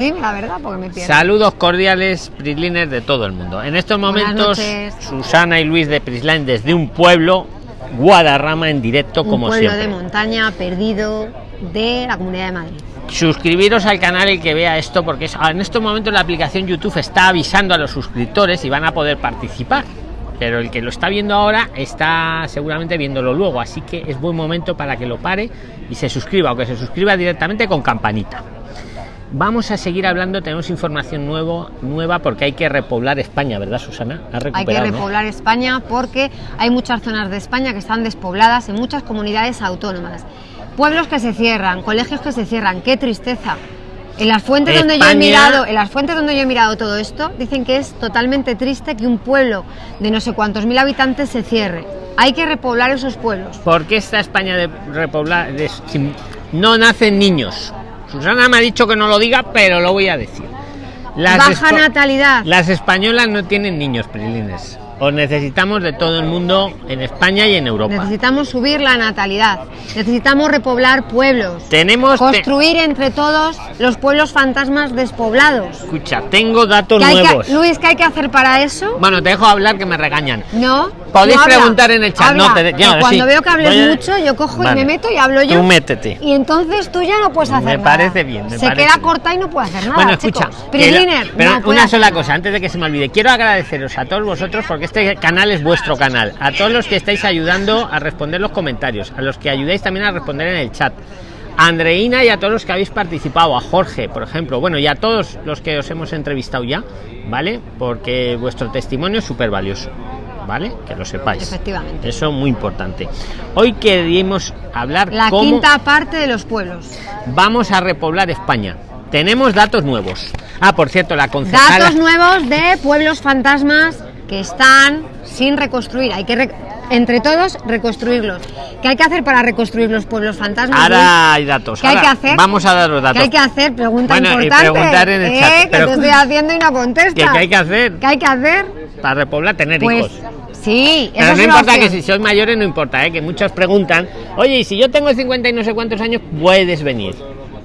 Dime la verdad, porque me pierdo. Saludos cordiales, Prisliners de todo el mundo. En estos momentos. Susana y Luis de Prisline desde un pueblo, Guadarrama en directo, Un como pueblo siempre. de montaña perdido de la Comunidad de Madrid. Suscribiros al canal el que vea esto, porque en estos momentos la aplicación YouTube está avisando a los suscriptores y van a poder participar. Pero el que lo está viendo ahora está seguramente viéndolo luego, así que es buen momento para que lo pare y se suscriba, o que se suscriba directamente con campanita. Vamos a seguir hablando, tenemos información nuevo, nueva porque hay que repoblar España, ¿verdad, Susana? ¿Has Hay que no? repoblar España porque hay muchas zonas de España que están despobladas en muchas comunidades autónomas. Pueblos que se cierran, colegios que se cierran, qué tristeza. En las fuentes donde yo he mirado, en las fuentes donde yo he mirado todo esto, dicen que es totalmente triste que un pueblo de no sé cuántos mil habitantes se cierre. Hay que repoblar esos pueblos. ¿Por qué esta España de repoblar de- no nacen niños? Susana me ha dicho que no lo diga, pero lo voy a decir. Baja natalidad. Las españolas no tienen niños, Prilines. Os necesitamos de todo el mundo en España y en Europa. Necesitamos subir la natalidad. Necesitamos repoblar pueblos. Tenemos. te- Construir entre todos los pueblos fantasmas despoblados. escucha, tengo datos ¿Qué hay que- nuevos. Luis, ¿qué hay que hacer para eso? Bueno, te dejo hablar que me regañan. No. Podéis no preguntar en el chat. habla, No, te- que ya, cuando sí. veo que hables a- mucho, yo cojo Vale. y me meto y hablo yo. Tú métete. Y entonces tú ya no puedes hacer Me nada. parece bien, me Se parece queda bien. corta y no puede hacer nada. Bueno, escucha, lo- pero no una sola cosa, antes de que se me olvide, quiero agradeceros a todos vosotros porque este canal es vuestro canal, a todos los que estáis ayudando a responder los comentarios, a los que ayudáis también a responder en el chat. A Andreina y a todos los que habéis participado, a Jorge, por ejemplo, bueno, y a todos los que os hemos entrevistado ya, ¿vale? Porque vuestro testimonio es súper valioso, ¿vale? Que lo sepáis. Efectivamente. Eso es muy importante. Hoy queríamos hablar La cómo quinta parte de los pueblos. vamos a repoblar España. Tenemos datos nuevos. Ah, por cierto, la concejala... Datos nuevos de pueblos fantasmas que están sin reconstruir. Hay que, re- entre todos, reconstruirlos. ¿Qué hay que hacer para reconstruir los pueblos fantasmas? Ahora hay datos. ¿Qué hay ahora que hacer? Vamos a dar los datos. ¿Qué hay que hacer? Pregunta Bueno, y importante. preguntar en el ¿eh? chat, Que pero- te estoy haciendo y no contestas. ¿Qué, qué hay que hacer ¿Qué hay que hacer? para repoblar? Tener Pues hijos. Sí, Pero esa no importa que opción. si sois mayores, no importa, ¿eh? que muchos preguntan, oye, y si yo tengo 50 y no sé cuántos años, puedes venir.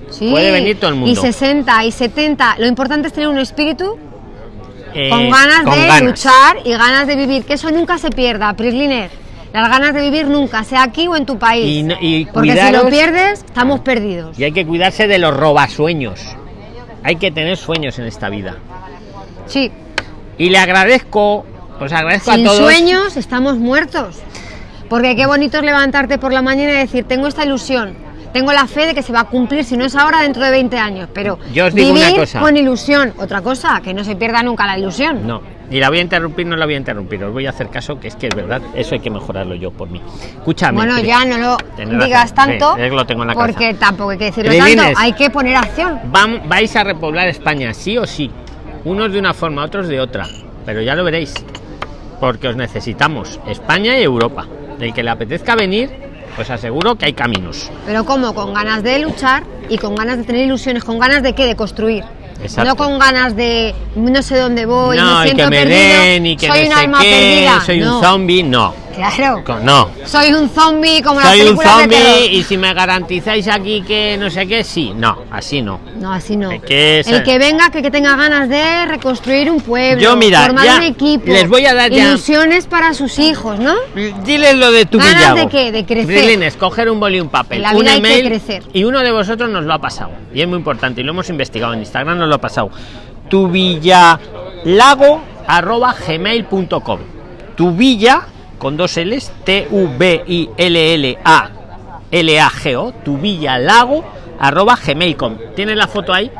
Sí, puede venir todo el mundo. Y 60 y 70. Lo importante es tener un espíritu Eh, con ganas con de ganas. luchar y ganas de vivir. Que eso nunca se pierda, Prisliner. Las ganas de vivir nunca, sea aquí o en tu país. Y no- y Porque si lo pierdes, estamos perdidos. Y hay que cuidarse de los robasueños. Hay que tener sueños en esta vida. Sí, Y le agradezco, os agradezco sin a todos. sueños estamos muertos. Porque qué bonito es levantarte por la mañana y decir, tengo esta ilusión, tengo la fe de que se va a cumplir, si no es ahora, dentro de 20 años. Pero Yo os digo vivir una cosa. con ilusión. Otra cosa, que no se pierda nunca la ilusión. No, y la voy a interrumpir, no la voy a interrumpir. Os voy a hacer caso, que es que es verdad. Eso hay que mejorarlo yo por mí. Escúchame. Bueno, ya no lo digas razón, tanto, sí, es que lo tengo en la porque tampoco hay que decirlo tanto, hay que poner acción. Vais a repoblar España, sí o sí. Unos de una forma, otros de otra. Pero ya lo veréis. Porque os necesitamos, España y Europa. El que le apetezca venir, pues aseguro que hay caminos. Pero como con ganas de luchar y con ganas de tener ilusiones, con ganas de qué, de construir. Exacto. No con ganas de no sé dónde voy, no, me y siento que me perdido, den, y que soy no un alma qué, perdida. soy No, un zombie, no. Claro. No. Soy un zombie como las Soy un zombie y si me garantizáis aquí que no sé qué, sí. No, así no. No, así no. Que El que venga, que, que tenga ganas de reconstruir un pueblo, Yo, mira, formar ya un equipo, les voy a dar ya- ilusiones para sus hijos, ¿no? Diles lo de tu ¿Ganas de qué? De crecer. Brilines, coger un boli y un papel, la un vida hay que email crecer. y uno de vosotros nos lo ha pasado. Y es muy importante y lo hemos investigado en Instagram, nos lo ha pasado. Tu villalago arroba gmail.com. Tu villa con dos L's, T U B I L L A L A G O, tu villalago arroba gmail.com. ¿Tienes la foto ahí?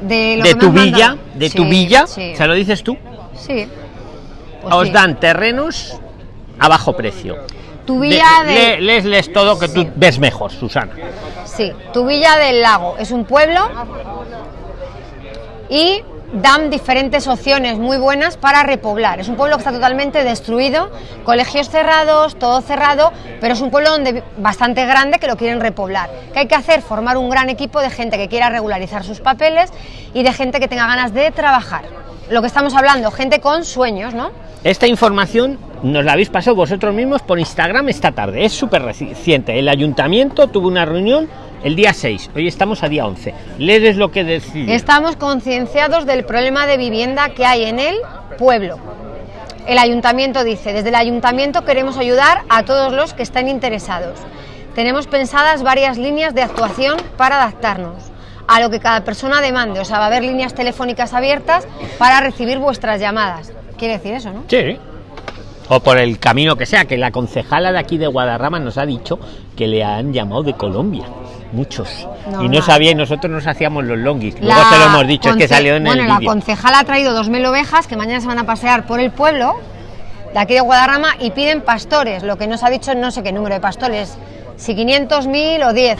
De, De tu villa, mandado. de Sí, tu villa, Sí. ¿se lo dices tú? sí. Pues Os sí. dan terrenos a bajo precio. Tu villa de, Le- les, les todo que tú ves mejor, Susana. Sí, tu Villa del Lago es un pueblo y dan diferentes opciones muy buenas para repoblar. Es un pueblo que está totalmente destruido, colegios cerrados, todo cerrado, pero es un pueblo donde bastante grande que lo quieren repoblar. ¿Qué hay que hacer? Formar un gran equipo de gente que quiera regularizar sus papeles y de gente que tenga ganas de trabajar. Lo que estamos hablando, gente con sueños, ¿no? Esta información nos la habéis pasado vosotros mismos por Instagram esta tarde. Es súper reciente. El ayuntamiento tuvo una reunión el día 6. Hoy estamos a día 11. Lees lo que decís. Estamos concienciados del problema de vivienda que hay en el pueblo. El ayuntamiento dice, desde el ayuntamiento queremos ayudar a todos los que estén interesados. Tenemos pensadas varias líneas de actuación para adaptarnos a lo que cada persona demande. O sea, va a haber líneas telefónicas abiertas para recibir vuestras llamadas. Quiere decir eso, ¿no? Sí. O por el camino que sea, que la concejala de aquí de Guadarrama nos ha dicho que le han llamado de Colombia. Muchos. y no sabía, y nosotros nos hacíamos los longuis. Luego se lo hemos dicho, es que salió en bueno, el la concejala ha traído dos mil ovejas que mañana se van a pasear por el pueblo de aquí de Guadarrama y piden pastores. Lo que nos ha dicho no sé qué número de pastores, si 500, mil o 10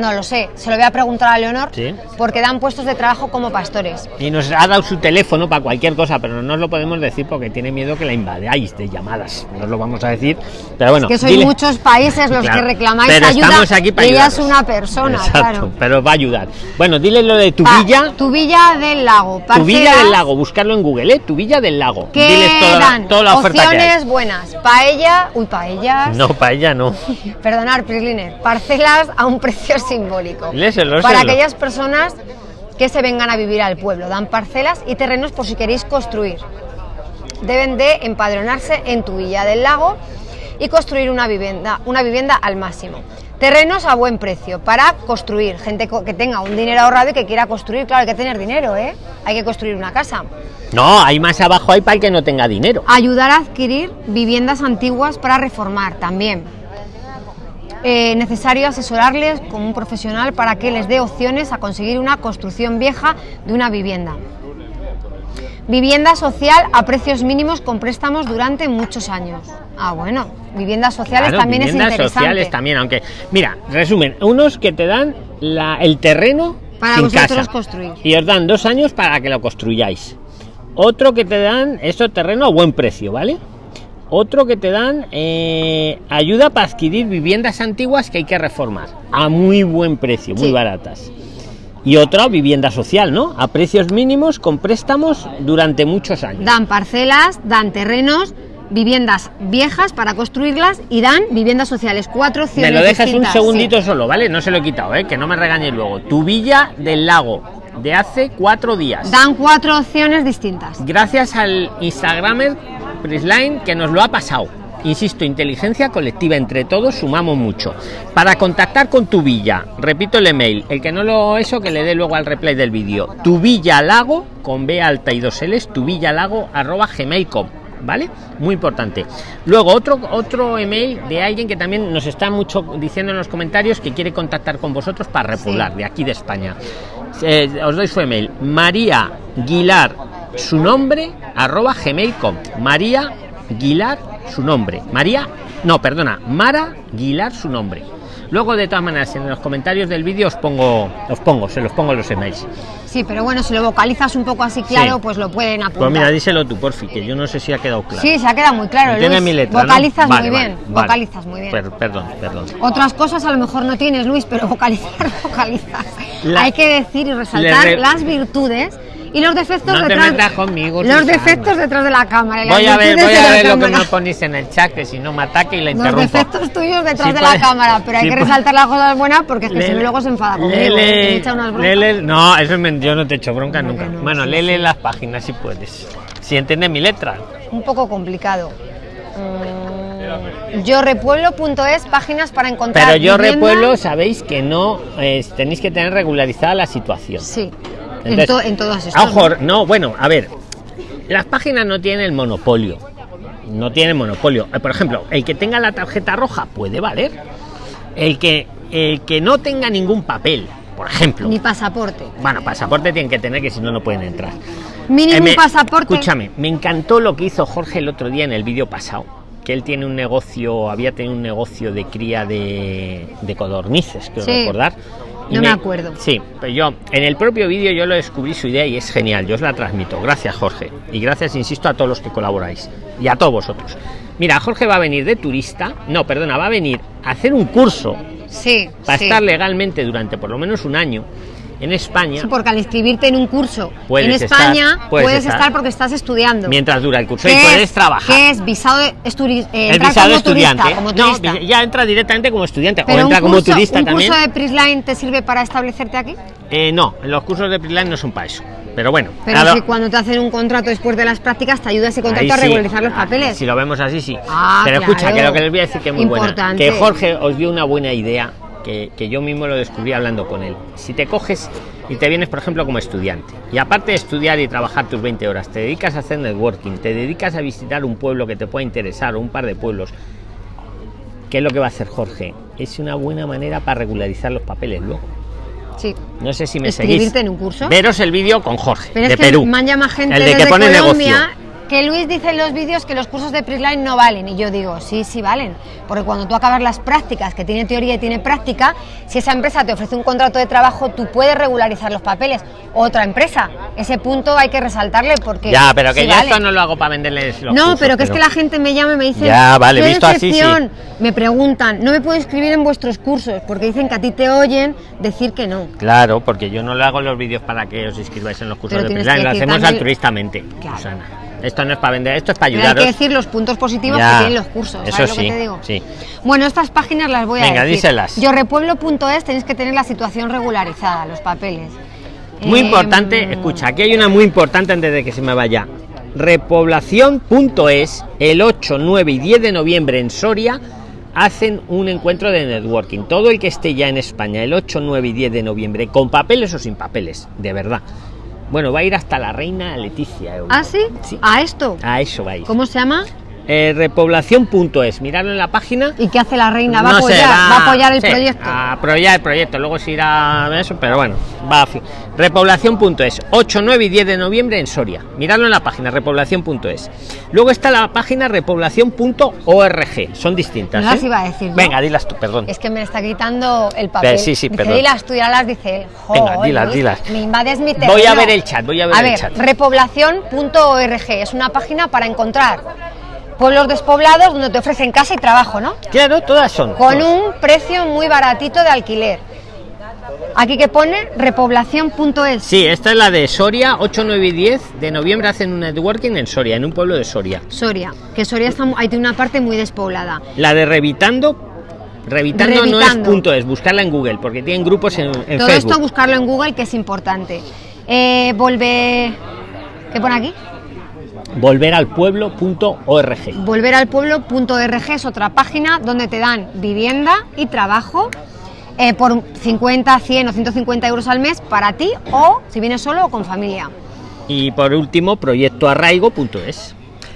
no lo sé, se lo voy a preguntar a Leonor, porque dan puestos de trabajo como pastores. Y nos ha dado su teléfono para cualquier cosa, pero no nos lo podemos decir porque tiene miedo que la invadáis de llamadas. No os lo vamos a decir, pero bueno. Es que sois muchos países los que reclamáis pero ayuda. Estamos aquí para ella es una persona, claro. Pero va a ayudar. Bueno, dile lo de tu villa. Tu villa del lago. Tu villa del lago, buscarlo en Google, ¿eh? Tu villa del lago. ¿Qué Diles toda, la oferta Opciones buenas. Paella, uy, paellas. No, paella no. Perdonar, Prisliner. Parcelas a un simbólico. para aquellas personas que se vengan a vivir al pueblo. Dan parcelas y terrenos por si queréis construir. Deben de empadronarse en tu villa del lago y construir una vivienda, una vivienda al máximo. Terrenos a buen precio para construir. Gente que tenga un dinero ahorrado y que quiera construir. Claro, hay que tener dinero, ¿eh? Hay que construir una casa. No, hay más abajo, hay para el que no tenga dinero. Ayudar a adquirir viviendas antiguas para reformar también eh, necesario asesorarles como un profesional para que les dé opciones a conseguir una construcción vieja de una vivienda. Vivienda social a precios mínimos con préstamos durante muchos años. Ah, bueno, viviendas sociales también es interesante. sociales también, aunque, mira, resumen, unos que te dan la, el terreno para vosotros construir. Y os dan dos años para que lo construyáis. Otro que te dan eso terreno a buen precio, ¿vale? Otro que te dan eh, ayuda para adquirir viviendas antiguas que hay que reformar a muy buen precio, muy baratas. Y otra vivienda social, ¿no? A precios mínimos con préstamos durante muchos años. Dan parcelas, dan terrenos, viviendas viejas para construirlas y dan viviendas sociales. Cuatro opciones. Me lo dejas un segundito solo, ¿vale? No se lo he quitado, ¿eh? Que no me regañe luego. Tu villa del lago de hace cuatro días. Dan cuatro opciones distintas. Gracias al Instagramer Prisline que nos lo ha pasado. Insisto, inteligencia colectiva, entre todos sumamos mucho. Para contactar con tu villa, repito el email, el que no lo eso que le dé luego al replay del vídeo. Tu villa lago con B alta y dos L's, tu villa lago arroba gmail.com. ¿Vale? Muy importante. Luego, otro, otro email de alguien que también nos está mucho diciendo en los comentarios que quiere contactar con vosotros para repoblar de aquí de España. Eh, os doy su email. María Guilar su nombre arroba gmail.com María Guilar su nombre. María no perdona Mara Guilar su nombre. Luego de todas maneras en los comentarios del vídeo os pongo os pongo se los pongo los emails. Sí pero bueno si lo vocalizas un poco así claro pues lo pueden apuntar. pues mira díselo tú porfi que yo no sé si ha quedado claro. Sí se ha quedado muy claro tiene mi letra vocalizas muy bien vocalizas muy bien. Perdón perdón. Otras cosas a lo mejor no tienes Luis pero vocalizar vocalizas. Hay que decir y resaltar las virtudes y los defectos no detrás. Te metas conmigo, los defectos detrás de la cámara. Voy a ver, voy a ver lo que me ponéis en el chat, que si no me ataque y la interrumpo. Los defectos tuyos detrás de la cámara, pero hay que resaltar las cosas buenas porque es que si no luego se enfada conmigo. Lele, lele, no, eso es yo no te echo bronca nunca. bueno, lele las páginas si puedes. Si entiendes mi letra. Un poco complicado. Mm, yo repueblo.es páginas para encontrar pero yo repueblo sabéis que no eh, tenéis que tener regularizada la situación sí en, todas estas. ¿no? bueno, a ver, las páginas no tienen el monopolio. No tienen monopolio. Eh, por ejemplo, el que tenga la tarjeta roja puede valer. El que, el que no tenga ningún papel, por ejemplo. Ni pasaporte. Bueno, pasaporte tienen que tener que si no, no pueden entrar. Mínimo eh, pasaporte. Escúchame, me encantó lo que hizo Jorge el otro día en el vídeo pasado. Que él tiene un negocio, había tenido un negocio de cría de, de codornices, quiero recordar no me, acuerdo. Sí, pero yo en el propio vídeo yo lo descubrí su idea y es genial. Yo os la transmito. Gracias, Jorge. Y gracias, insisto, a todos los que colaboráis y a todos vosotros. Mira, Jorge va a venir de turista. No, perdona, va a venir a hacer un curso. Sí. Para estar legalmente durante por lo menos un año en España. Sí, porque al inscribirte en un curso en España estar, puedes puedes, estar. estar porque estás estudiando. Mientras dura el curso y ¿Qué puedes es- trabajar. ¿Qué es visado de eh, el entrar visado como estudiante. turista? Como no, ya entra directamente como estudiante Pero o un entra como turista ¿Un también. curso de Prisline te sirve para establecerte aquí? Eh, no, los cursos de Prisline no son para eso. Pero bueno, Pero si cuando te hacen un contrato después de las prácticas te ayuda ese ahí contrato a sí. regularizar los Ah, papeles. Si lo vemos así, sí. Ah, Pero escucha, que lo que les voy a decir que es muy buena. Importante. Que Jorge os dio una buena idea que, que yo mismo lo descubrí hablando con él. Si te coges y te vienes, por ejemplo, como estudiante, y aparte de estudiar y trabajar tus 20 horas, te dedicas a hacer networking, te dedicas a visitar un pueblo que te pueda interesar o un par de pueblos, ¿qué es lo que va a hacer Jorge? Es una buena manera para regularizar los papeles luego. Sí. No sé si me seguís. en un curso. Veros el vídeo con Jorge, Pero de es que Perú. me llama gente el de que pone Colombia negocio. Que Luis dice en los vídeos que los cursos de Prisline no valen y yo digo, sí, sí valen, porque cuando tú acabas las prácticas, que tiene teoría y tiene práctica, si esa empresa te ofrece un contrato de trabajo, tú puedes regularizar los papeles. Otra empresa, ese punto hay que resaltarle porque Ya, pero que sí yo vale. esto no lo hago para venderles los No, cursos, pero que es que la gente me llama y me dice, Ya, vale, "Qué visto así. Me preguntan, no me puedo inscribir en vuestros cursos porque dicen que a ti te oyen decir que no. Claro, porque yo no le hago los vídeos para que os inscribáis en los cursos Pero de que lo hacemos también- altruistamente, Claro. Susana. Esto no es para vender, esto es para Pero hay que decir los puntos positivos Ya, que tienen los cursos, ¿sabes eso lo sí, que te digo? sí. Bueno, estas páginas las voy a Venga, decir. díselas. Yorrepueblo.es tenéis que tener la situación regularizada, los papeles. Muy Eh, importante, escucha, aquí hay una muy importante antes de que se me vaya. Repoblación.es, el 8, 9 y 10 de noviembre en Soria, hacen un encuentro de networking. Todo el que esté ya en España el 8, 9 y 10 de noviembre, con papeles o sin papeles, de verdad. Bueno, va a ir hasta la reina Leticia. ¿Ah, sí? Sí. A esto. A eso va a ir. ¿Cómo se llama? Eh, repoblación.es, miradlo en la página. ¿Y qué hace la reina? ¿Va, a, No sé, apoyar, va a apoyar el sí, proyecto? A apoyar el proyecto, luego se irá a eso, pero bueno, va a Repoblación.es, 8, 9 y 10 de noviembre en Soria. Miradlo en la página repoblación.es. Luego está la página repoblación.org, son distintas. No las ¿eh? iba a decir. Venga, dilas tú, perdón. Es que me está quitando el papel. Sí, sí, Dice, perdón. Dilas tú, ya las dice él. Venga, Joder, dilas, dilas. Me invades mi terreno. Voy a ver el chat, voy a ver A el ver, chat. repoblación.org es una página para encontrar pueblos despoblados donde te ofrecen casa y trabajo, ¿no? Claro, todas son. Con todas. un precio muy baratito de alquiler. Aquí que pone repoblación.es. Sí, esta es la de Soria, 8, 9 y 10 de noviembre hacen un networking en Soria, en un pueblo de Soria. Soria, que Soria está, tiene una parte muy despoblada. La de Revitando, Revitando, no es punto es, buscarla en Google, porque tienen grupos en, en Todo Facebook. esto buscarlo en Google que es importante. Eh, volver... ¿Qué pone aquí? volveralpueblo.org. Volveralpueblo.org es otra página donde te dan vivienda y trabajo eh, por 50, 100 o 150 euros al mes para ti o si vienes solo o con familia. Y por último, proyectoarraigo.es.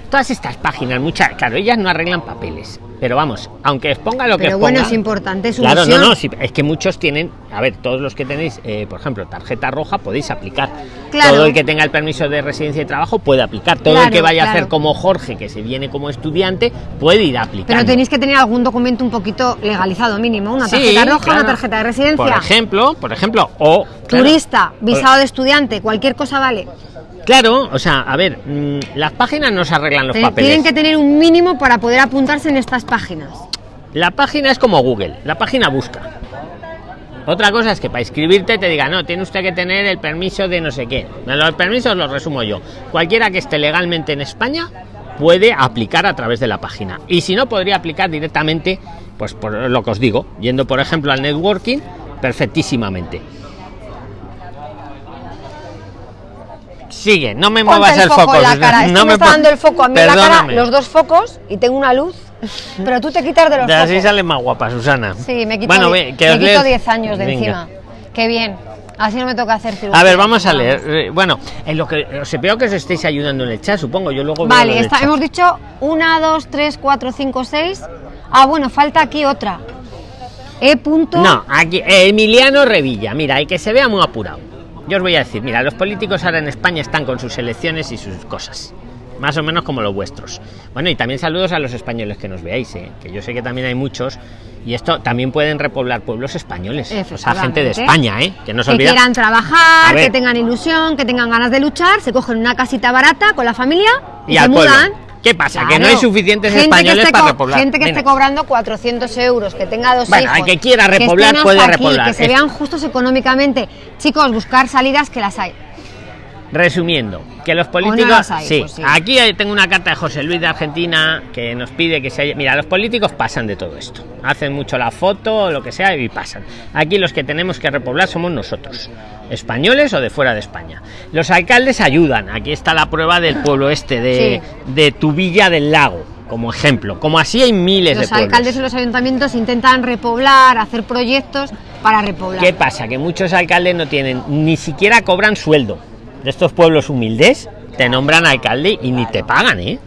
Todas estas páginas, muchas, claro, ellas no arreglan papeles, pero vamos, aunque os ponga lo que Pero os bueno, es importante, es su Claro, no, misión. no, sí, es que muchos tienen, a ver, todos los que tenéis, eh, por ejemplo, tarjeta roja podéis aplicar. Claro. Todo el que tenga el permiso de residencia y trabajo puede aplicar. Todo el Claro, que vaya a claro. hacer como Jorge, que se viene como estudiante, puede ir a aplicar. Pero tenéis que tener algún documento un poquito legalizado mínimo, una Sí, tarjeta roja, claro. una tarjeta de residencia. Por ejemplo, por ejemplo, o Turista, visado de estudiante, cualquier cosa vale. Claro, o sea, a ver, mm, las páginas no se arreglan los papeles. Tienen que tener un mínimo para poder apuntarse en estas páginas. La página es como Google, la página busca. Otra cosa es que para inscribirte te diga, no, tiene usted que tener el permiso de no sé qué. Los permisos los resumo yo. Cualquiera que esté legalmente en España puede aplicar a través de la página. Y si no, podría aplicar directamente, pues por lo que os digo, yendo por ejemplo al networking, perfectísimamente. Sigue, no me Ponte muevas el, foco. en la Susana, cara. No me está pon- dando el foco a mí la cara, los dos focos y tengo una luz, pero tú te quitas de los De así focos. sale más guapa, Susana. Sí, me quito, Bueno, die- ve, que me os quito leo- 10 años de Venga. encima. Qué bien. Así no me toca hacer cirugía. A ver, vamos a leer. Eh, Bueno, en lo que os veo que os estéis ayudando en el chat, supongo. Yo luego Vale, está- hemos dicho 1, 2, 3, 4, 5, 6. Ah, bueno, falta aquí otra. E punto. No, aquí Emiliano Revilla. Mira, y que se vea muy apurado. Yo os voy a decir, mira, los políticos ahora en España están con sus elecciones y sus cosas. Más o menos como los vuestros. Bueno, y también saludos a los españoles que nos veáis, eh, que yo sé que también hay muchos. Y esto también pueden repoblar pueblos españoles. O sea, gente de. España, ¿eh? Que no se que olvida. quieran trabajar, que tengan ilusión, que tengan ganas de luchar, se cogen una casita barata con la familia y, Y se al pueblo. mudan. ¿Qué pasa? Que no hay suficientes españoles para repoblar. Gente que esté cobrando 400 euros, que tenga dos bueno, hijos. que quiera repoblar puede repoblar. Que se vean justos económicamente. Chicos, buscar salidas que las hay. Resumiendo, que los políticos. Pues sí, aquí tengo una carta de José Luis de Argentina que nos pide que se haya. Mira, los políticos pasan de todo esto. Hacen mucho la foto o lo que sea y pasan. Aquí los que tenemos que repoblar somos nosotros, españoles o de fuera de España. Los alcaldes ayudan. Aquí está la prueba del pueblo este de, de Tubilla del Lago como ejemplo. Como así hay miles de Los alcaldes y los ayuntamientos intentan repoblar, hacer proyectos para repoblar. ¿Qué pasa? Que muchos alcaldes no tienen, ni siquiera cobran sueldo de estos pueblos humildes, te nombran alcalde y ni te pagan, ¿eh?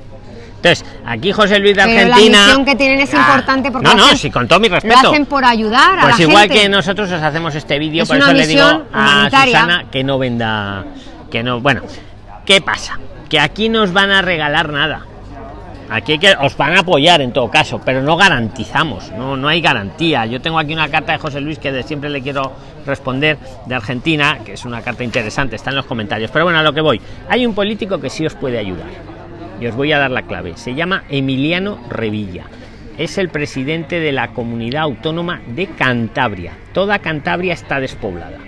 Entonces, aquí José Luis de Argentina. La misión que tienen es importante porque. No, no, sí, con todo mi respeto. Lo hacen por ayudar a Pues igual que nosotros os hacemos este vídeo, por eso le digo a Susana que no venda. Que no. Bueno, ¿qué pasa? Que aquí nos van a regalar nada. Aquí que os van a apoyar en todo caso, pero no garantizamos, no, no hay garantía. Yo tengo aquí una carta de José Luis que de siempre le quiero responder de Argentina, que es una carta interesante, está en los comentarios. Pero bueno, a lo que voy. Hay un político que sí os puede ayudar. Y os voy a dar la clave. Se llama Emiliano Revilla. Es el presidente de la comunidad autónoma de Cantabria. Toda Cantabria está despoblada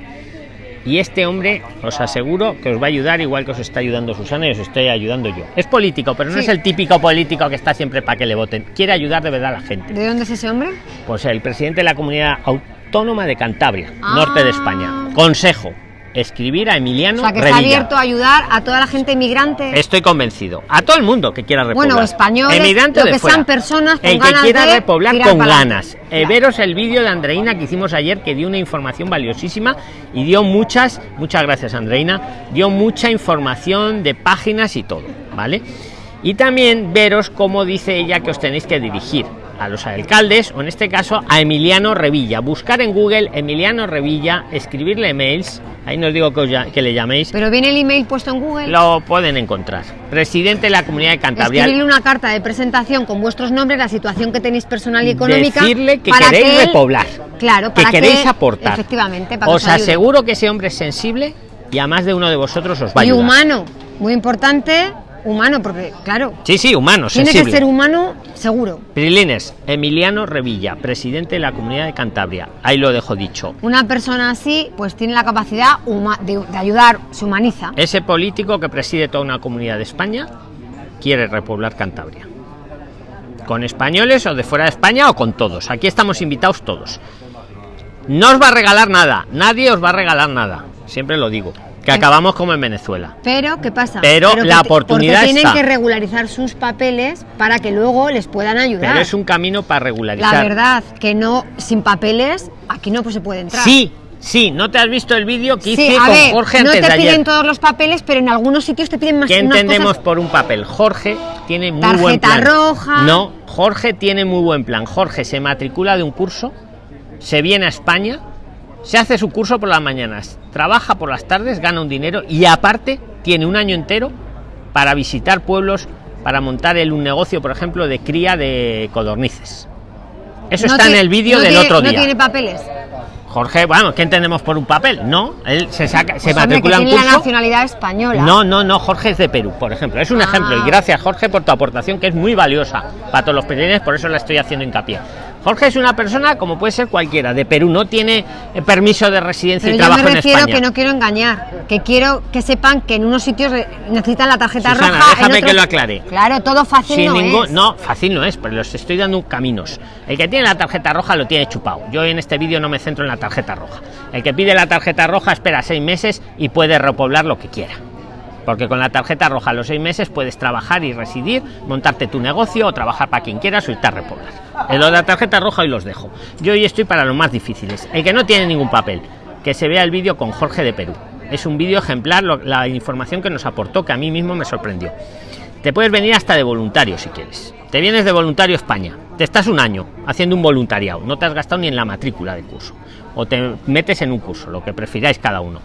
y este hombre os aseguro que os va a ayudar igual que os está ayudando Susana y os estoy ayudando yo. Es político, pero no es el típico político que está siempre para que le voten. Quiere ayudar de verdad a la gente. ¿De dónde es ese hombre? Pues el presidente de la comunidad autónoma de Cantabria, norte de España. Ah. Consejo escribir a Emiliano. O sea, que está abierto a ayudar a toda la gente inmigrante. Estoy convencido. A todo el mundo que quiera repoblar. Bueno, españoles, Emigrante lo que sean personas El que quiera repoblar con ganas. Eh, veros el vídeo de Andreina que hicimos ayer que dio una información valiosísima y dio muchas, muchas gracias Andreina, dio mucha información de páginas y todo, ¿vale? Y también veros cómo dice ella que os tenéis que dirigir a los alcaldes o en este caso a Emiliano Revilla. Buscar en Google Emiliano Revilla, escribirle emails Ahí no os digo que, le llaméis. Pero viene el email puesto en Google. Lo pueden encontrar. Presidente de la Comunidad de Cantabria. Escribirle una carta de presentación con vuestros nombres, la situación que tenéis personal y económica. Decirle que queréis repoblar. Claro, para que queréis aportar. Efectivamente. os aseguro que ese hombre es sensible y a más de uno de vosotros os va a ayudar. Y humano, muy importante humano, porque claro. Sí, sí, humano, Tiene que ser humano, seguro. Prilines, Emiliano Revilla, presidente de la Comunidad de Cantabria. Ahí lo dejo dicho. Una persona así, pues tiene la capacidad de, ayudar, se humaniza. Ese político que preside toda una comunidad de España quiere repoblar Cantabria. Con españoles o de fuera de España o con todos. Aquí estamos invitados todos. No os va a regalar nada, nadie os va a regalar nada. Siempre lo digo que acabamos como en Venezuela. Pero, ¿qué pasa? Pero, la oportunidad porque tienen que regularizar sus papeles para que luego les puedan ayudar. Pero es un camino para regularizar. La verdad, que no, sin papeles, aquí no pues, se puede entrar. Sí, sí, ¿no te has visto el vídeo que hice con Jorge antes No te piden todos los papeles, pero en algunos sitios te piden más ¿Qué entendemos por un papel? Jorge tiene muy buen plan. roja. No, Jorge tiene muy buen plan. Jorge se matricula de un curso, se viene a España se hace su curso por las mañanas, trabaja por las tardes, gana un dinero y aparte tiene un año entero para visitar pueblos, para montar el, un negocio, por ejemplo, de cría de codornices. Eso está en el vídeo del otro día. No tiene papeles. Jorge, bueno, ¿qué entendemos por un papel? No, él se saca, se pues matricula en curso. la nacionalidad española. No, no, no, Jorge es de Perú, por ejemplo. Es un ah. ejemplo. Y gracias, Jorge, por tu aportación, que es muy valiosa para todos los peruanos, por eso la estoy haciendo hincapié. Jorge es una persona como puede ser cualquiera, de Perú, no tiene eh, permiso de residencia y trabajo en España. que no quiero engañar, que quiero que sepan que en unos sitios necesitan la tarjeta Susana, roja. déjame que lo aclare. Claro, todo fácil no es. No, fácil no es, pero los estoy dando caminos. El que tiene la tarjeta roja lo tiene chupado. Yo en este vídeo no me centro en la tarjeta roja. El que pide la tarjeta roja espera seis meses y puede repoblar lo que quiera porque con la tarjeta roja a los seis meses puedes trabajar y residir, montarte tu negocio o trabajar para quien quieras o irte a repoblar. En lo de la tarjeta roja hoy los dejo. Yo hoy estoy para los más difíciles. El que no tiene ningún papel, que se vea el vídeo con Jorge de Perú. Es un vídeo ejemplar, la información que nos aportó, que a mí mismo me sorprendió. Te puedes venir hasta de voluntario si quieres. Te vienes de voluntario España. Te estás un año haciendo un voluntariado. No te has gastado ni en la matrícula de curso. O te metes en un curso, lo que prefiráis cada uno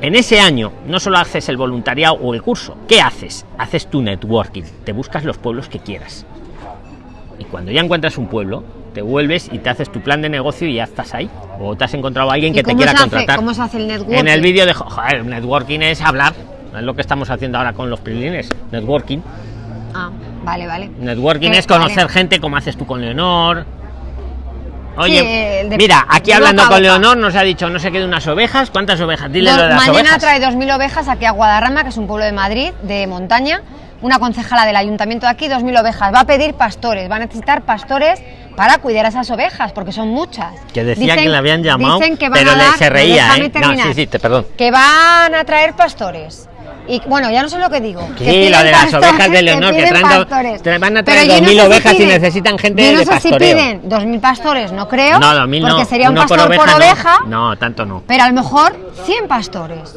en ese año no solo haces el voluntariado o el curso, ¿qué haces? Haces tu networking, te buscas los pueblos que quieras. Y cuando ya encuentras un pueblo, te vuelves y te haces tu plan de negocio y ya estás ahí. O te has encontrado a alguien que te quiera contratar. ¿Cómo se hace el networking? En el vídeo de joder, networking es hablar, es lo que estamos haciendo ahora con los prilines, networking. Ah, vale, vale. Networking Que- es conocer vale. gente como haces tú con Leonor. Oye, Sí, mira, aquí hablando con. Leonor nos ha dicho no sé qué de unas ovejas. ¿Cuántas ovejas? Dile Dos- lo de las mañana ovejas. trae 2.000 ovejas aquí a Guadarrama, que es un pueblo de Madrid, de montaña. Una concejala del ayuntamiento de aquí, 2.000 ovejas. Va a pedir pastores, va a necesitar pastores para cuidar a esas ovejas, porque son muchas. Que decía Dicen- que le habían llamado, dicen que van pero a le dar- se reía, ¿eh? No, sí, sí, te perdón. Que van a traer pastores. Y bueno, ya no sé lo que digo. que Sí, piden lo de las pastores, ovejas de Leonor, que piden traen do- van a traer yo no 2.000 sé si ovejas y piden- necesitan gente yo no de sé pastoreo. si piden 2.000 pastores, no creo. No, 2.000 no. Porque sería un por pastor por oveja, oveja. No. no, tanto no. Pero a lo mejor 100 pastores.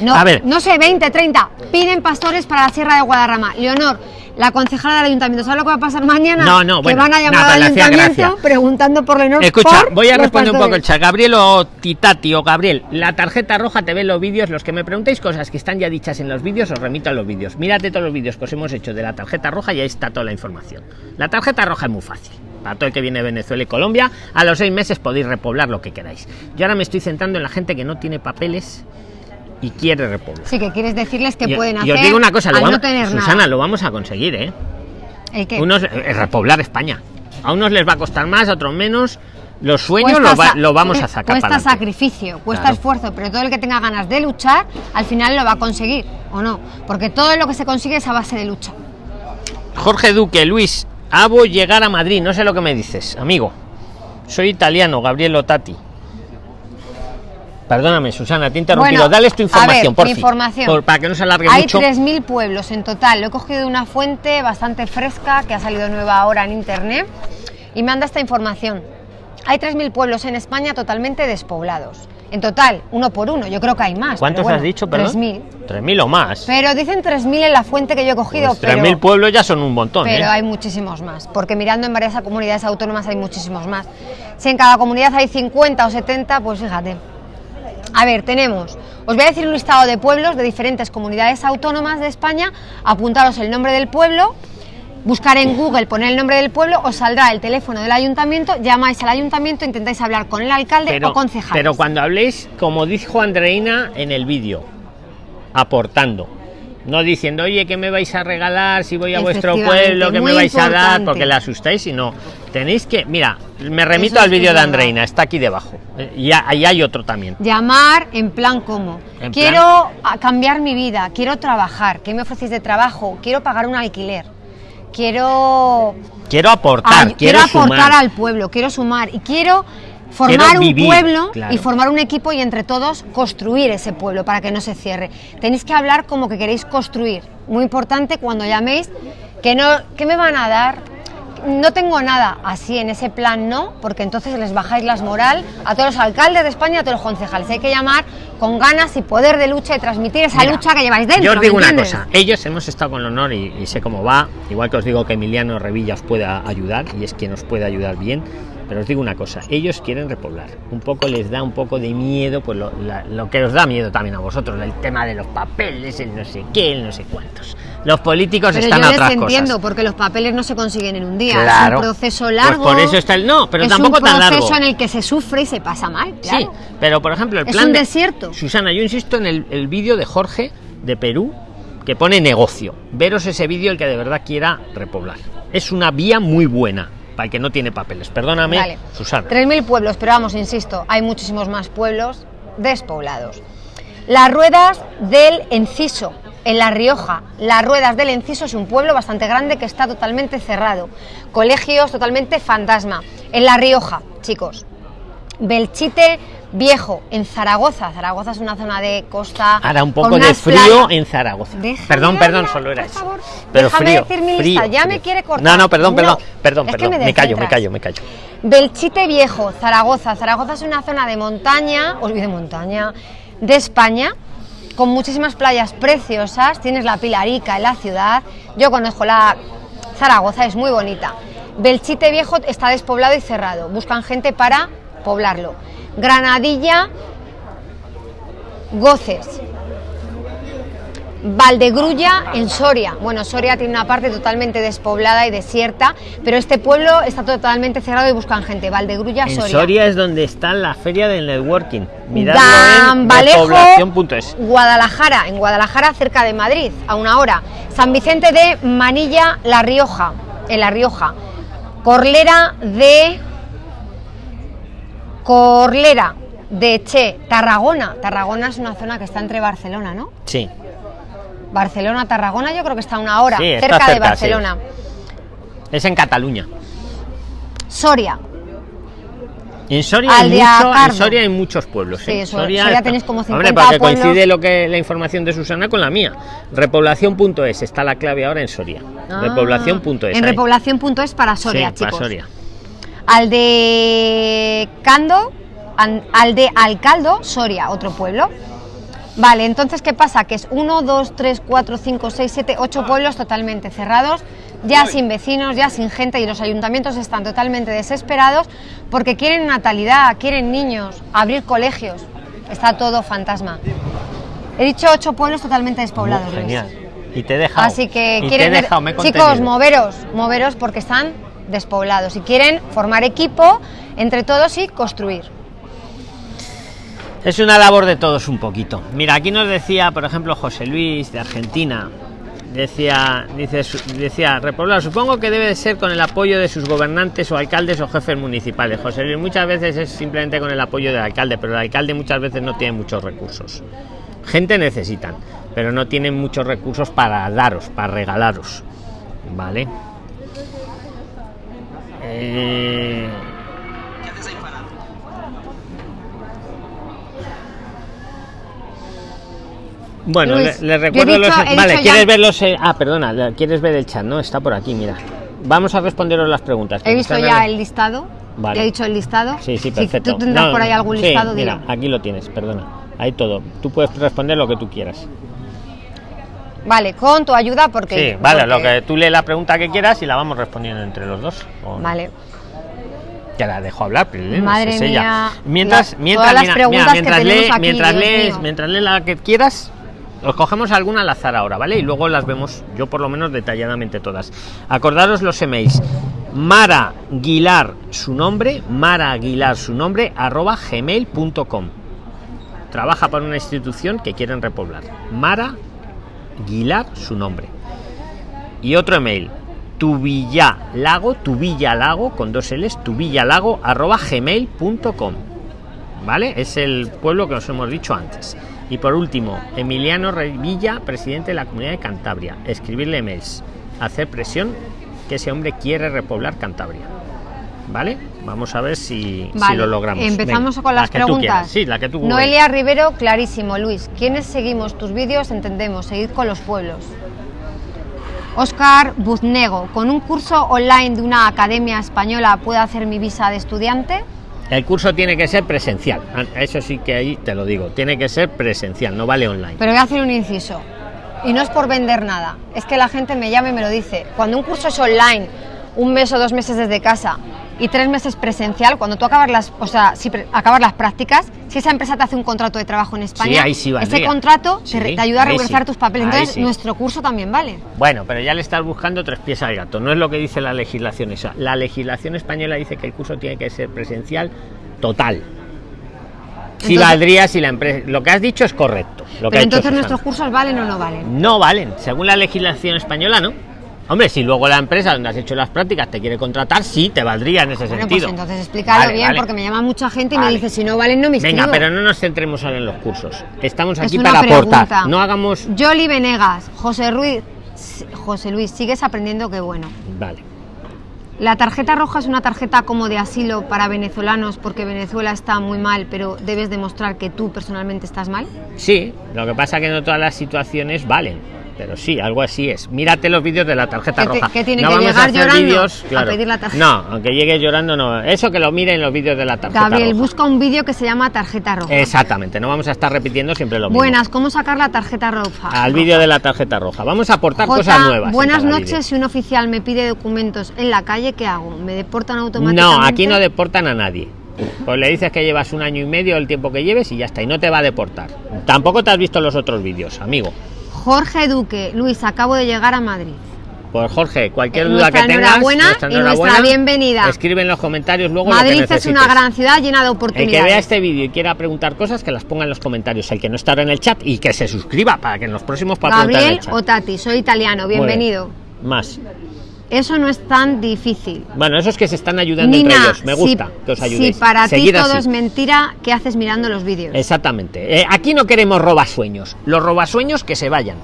No, A ver. no sé, 20, 30. Piden pastores para la Sierra de Guadarrama. Leonor, la concejala del ayuntamiento, ¿sabes lo que va a pasar mañana? No, no, que bueno, van a llamar pero al ayuntamiento preguntando por Leonor. Escucha, por voy a responder un poco el chat. Gabriel o Titati o Gabriel, la tarjeta roja te ve los vídeos. Los que me preguntéis cosas que están ya dichas en los vídeos, os remito a los vídeos. Mírate todos los vídeos que os hemos hecho de la tarjeta roja y ahí está toda la información. La tarjeta roja es muy fácil. Para todo el que viene de Venezuela y Colombia, a los seis meses podéis repoblar lo que queráis. Yo ahora me estoy centrando en la gente que no tiene papeles y quiere repoblar. Sí, que quieres decirles que Y- pueden y hacer. os digo una cosa, lo vamos- no tener Susana, nada. lo vamos a conseguir, ¿eh? ¿El qué? Unos, eh, repoblar España. A unos les va a costar más, a otros menos. Los sueños lo, va- sa- lo vamos a sacar Cuesta sacrificio, cuesta Claro. esfuerzo, pero todo el que tenga ganas de luchar, al final lo va a conseguir, ¿o no? Porque todo lo que se consigue es a base de lucha. Jorge Duque, Luis, Abo llegar a Madrid. No sé lo que me dices, amigo. Soy italiano, Gabriel Otati. Perdóname, Susana, te he interrumpido. Bueno, Dales tu información, ver, por mi fin. información. Por- para que no se alargue Hay mucho. 3.000 pueblos en total. Lo he cogido de una fuente bastante fresca que ha salido nueva ahora en internet y me anda esta información. Hay 3.000 pueblos en España totalmente despoblados. En total, uno por uno. Yo creo que hay más. ¿Cuántos bueno, has dicho, perdón? 3.000. 3.000 o más. Pero dicen 3.000 en la fuente que yo he cogido. Pues pero... 3.000 pueblos ya son un montón, Pero ¿eh? hay muchísimos más, porque mirando en varias comunidades autónomas hay muchísimos más. Si en cada comunidad hay 50 o 70, pues fíjate. A ver, tenemos, os voy a decir un listado de pueblos de diferentes comunidades autónomas de España, apuntaros el nombre del pueblo, buscar en Google, poner el nombre del pueblo, os saldrá el teléfono del ayuntamiento, llamáis al ayuntamiento, intentáis hablar con el alcalde pero, o concejal. pero cuando habléis, como dijo Andreina en el vídeo, aportando. No diciendo, oye, ¿qué me vais a regalar si voy a vuestro pueblo? ¿Qué me vais a dar? Porque la asustáis, sino tenéis que. Mira, me remito Eso al vídeo de. Andreina, está aquí debajo. Eh, Y ahí hay otro también. Llamar en plan como, En quiero a- cambiar mi vida, quiero trabajar, ¿qué me ofrecéis de trabajo? Quiero pagar un alquiler, quiero, Quiero aportar, ay- quiero, aportar sumar. al pueblo, quiero sumar y quiero formar Quiero un pueblo claro. y formar un equipo y entre todos construir ese pueblo para que no se cierre. Tenéis que hablar como que queréis construir. Muy importante cuando llaméis que no, ¿qué me van a dar? No tengo nada así en ese plan, no, porque entonces les bajáis las moral a todos los alcaldes de España, a todos los concejales. Hay que llamar con ganas y poder de lucha y transmitir esa Mira, lucha que lleváis dentro. Yo os digo ¿me una cosa, ellos hemos estado con honor y, y sé cómo va, igual que os digo que Emiliano Revilla os pueda ayudar y es quien os puede ayudar bien, pero os digo una cosa, ellos quieren repoblar, un poco les da un poco de miedo, pues lo, la- lo que os da miedo también a vosotros, el tema de los papeles, el no sé qué, el no sé cuántos. Los políticos Pero están yo a les otras entiendo, cosas. porque los papeles no se consiguen en un día. Claro. Es un proceso Pues largo. por eso está el- no, pero es tampoco un tan largo. proceso en el que se sufre y se pasa mal. Sí, Claro. pero por ejemplo el Es plan un de- desierto. Susana, yo insisto en el, el vídeo de Jorge de Perú que pone negocio. Veros ese vídeo el que de verdad quiera repoblar. Es una vía muy buena para el que no tiene papeles. Perdóname, Vale. Susana. 3.000 pueblos, pero vamos, insisto, hay muchísimos más pueblos despoblados. Las ruedas del Enciso, en La Rioja. Las ruedas del Enciso es un pueblo bastante grande que está totalmente cerrado. Colegios totalmente fantasma. En La Rioja, chicos. Belchite Viejo, en Zaragoza. Zaragoza es una zona de costa. Ahora un poco de frío en Zaragoza. Déjame perdón, perdón, solo era eso. favor. Pero Déjame frío, decir mi frío, lista, ya me quiere cortar. No, no, perdón, No, perdón, perdón, perdón. me Me, callo, me callo, me callo. Belchite Viejo, Zaragoza. Zaragoza es una zona de montaña, os de montaña, de España, con muchísimas playas preciosas. Tienes la Pilarica en la ciudad. Yo conozco la Zaragoza, es muy bonita. Belchite Viejo está despoblado y cerrado. Buscan gente para poblarlo. Granadilla, Goces. Valdegrulla en Soria. Bueno, Soria tiene una parte totalmente despoblada y desierta, pero este pueblo está totalmente cerrado y buscan gente. Valdegrulla, En Soria. Soria es donde está la feria del networking. Miradlo en Gambalejo, repoblación.es. Guadalajara, en Guadalajara, cerca de Madrid, a una hora. San Vicente de Manilla, La Rioja, en La Rioja. Corlera de. Corlera de Che, Tarragona. Tarragona es una zona que está entre Barcelona, ¿no? Sí. Barcelona, Tarragona, yo creo que está a una hora, Sí, está cerca, de cerca, Barcelona. Es en Cataluña. Soria, En Soria, hay, mucho- en. Soria hay muchos pueblos. Sí, ¿eh? Sor- Soria tenéis como Hombre, 50 porque pueblos. coincide lo que la información de Susana con la mía. Repoblación.es está la clave ahora en Soria. Ah, Repoblación.es. En repoblación.es para Soria, Sí, para chicos. Soria. Al de Cando, an- al de Alcaldo, Soria, otro pueblo. Vale, entonces, ¿qué pasa? Que es 1, 2, 3, 4, 5, 6, 7, 8 pueblos totalmente cerrados, ya sin vecinos, ya sin gente, y los ayuntamientos están totalmente desesperados porque quieren natalidad, quieren niños, abrir colegios. Está todo fantasma. He dicho 8 pueblos totalmente despoblados. Muy Luis. Y te he dejado. Así que Y te he quieren ver- dejado, me he chicos, moveros, moveros porque están despoblados y quieren formar equipo entre todos y construir. Es una labor de todos un poquito. Mira, aquí nos decía, por ejemplo, José Luis de Argentina. Decía, dice, decía, repoblar, supongo que debe de ser con el apoyo de sus gobernantes o alcaldes o jefes municipales. José Luis, muchas veces es simplemente con el apoyo del alcalde, pero el alcalde muchas veces no tiene muchos recursos. Gente necesitan, pero no tienen muchos recursos para daros, para regalaros. ¿Vale? Eh, Bueno, Luis, le, recuerdo dicho- los. he Vale, ¿quieres ya- ver los.? eh, ah, perdona, ¿quieres ver el chat? No, está por aquí, mira. Vamos a responderos las preguntas. He visto ya el listado. Vale. Ya he dicho el listado. Sí, sí, Si perfecto. tú tendrás No, por ahí algún sí, listado, mira, dilo. aquí lo tienes, perdona. Ahí todo. Tú puedes responder lo que tú quieras. Vale, con tu ayuda porque. Sí, vale, porque- lo que tú lees la pregunta que quieras y la vamos respondiendo entre los dos. Vale. Ya la dejo hablar, pero Madre es ella. mía, Mientras, mientras, mira, mira, mientras, lee- aquí, mientras lees, mientras lees la que quieras, os cogemos alguna al azar ahora, ¿vale? Y luego las vemos, yo por lo menos detalladamente todas. Acordaros los emails. Mara Aguilar, su nombre, Mara Aguilar, su nombre, arroba gmail.com. Trabaja para una institución que quieren repoblar. Mara Aguilar, su nombre. Y otro email, tubillalago, tubillalago, con dos L's, tubillalago, arroba gmail.com. ¿Vale? Es el pueblo que os hemos dicho antes. Y por último, Emiliano Revilla, presidente de la Comunidad de Cantabria. Escribirle emails, hacer presión que ese hombre quiere repoblar Cantabria. ¿Vale? Vamos a ver si, lo logramos. Empezamos Venga, con la las preguntas. Sí, la que tú Noelia Rivero, clarísimo, Luis. ¿Quiénes seguimos tus vídeos? Entendemos, seguid con los pueblos. Oscar Buznego, ¿con un curso online de una academia española puedo hacer mi visa de estudiante? El curso tiene que ser presencial. Ah, Eso sí que ahí te lo digo. Tiene que ser presencial, no vale online. Pero voy a hacer un inciso. Y no es por vender nada. Es que la gente me llama y me lo dice. Cuando un curso es online, un mes o dos meses desde casa y tres meses presencial, cuando tú acabas las, o sea, si pre- acabas las prácticas, si esa empresa te hace un contrato de trabajo en España, ahí sí ese contrato te, Sí, ayuda a regularizar sí. tus papeles. Entonces, sí. nuestro curso también vale. Bueno, pero ya le estás buscando tres pies al gato. No es lo que dice la legislación esa. La legislación española dice que el curso tiene que ser presencial total. Si Entonces- valdría si la empresa. Lo que has dicho es correcto. Lo Pero entonces nuestros cursos valen o no valen. No valen. Según la legislación española, no. Hombre, si luego la empresa donde has hecho las prácticas te quiere contratar, sí, te valdría en ese Bueno, pues sentido. entonces explícalo Vale, bien, vale. porque me llama mucha gente y Vale. me dice, si no valen, no me inscribo. Venga, pero no nos centremos ahora en los cursos. Estamos Es aquí para aportar. No hagamos. Yoli Venegas, José Ruiz, José Luis, sigues aprendiendo, qué bueno. Vale. La tarjeta roja es una tarjeta como de asilo para venezolanos porque Venezuela está muy mal, pero debes demostrar que tú personalmente estás mal. Sí, lo que pasa que no todas las situaciones valen. Pero sí, algo así es. Mírate los vídeos de la tarjeta ¿Qué te- roja. qué tiene no que vamos llegar a hacer llorando vídeos, a pedir la tarjeta? No, aunque llegue llorando no. Eso que lo miren los vídeos de la tarjeta Gabriel, roja. busca un vídeo que se llama tarjeta roja. Exactamente, no vamos a estar repitiendo siempre lo mismo. Buenas, ¿cómo sacar la tarjeta roja? Al vídeo de la tarjeta roja. Vamos a aportar cosas nuevas. en Buenas noches, si un oficial me pide documentos en la calle, ¿qué hago? ¿Me deportan automáticamente? No, aquí no deportan a nadie. Pues le dices que llevas un año y medio el tiempo que lleves y ya está, y no te va a deportar. Tampoco te has visto los otros vídeos, amigo. Jorge Duque, Luis, acabo de llegar a Madrid. Pues Jorge, cualquier Eh, duda que nuestra tengas, enhorabuena y nuestra bienvenida. Escribe en los comentarios luego lo que Madrid es una gran ciudad llena de El oportunidades. que vea este vídeo y quiera preguntar cosas, que las ponga en los comentarios. El que no está ahora en el chat y que se suscriba para que en los próximos en Gabriel el chat. Tati, soy italiano, Muy bien. bienvenido. Más. Eso no es tan difícil. Bueno, esos que se están ayudando entre ellos. Me gusta si, que os ayudéis. si para Seguid ti todo así. es mentira, ¿qué haces mirando los vídeos? Exactamente. Eh, aquí no queremos robasueños. Los robasueños que se vayan.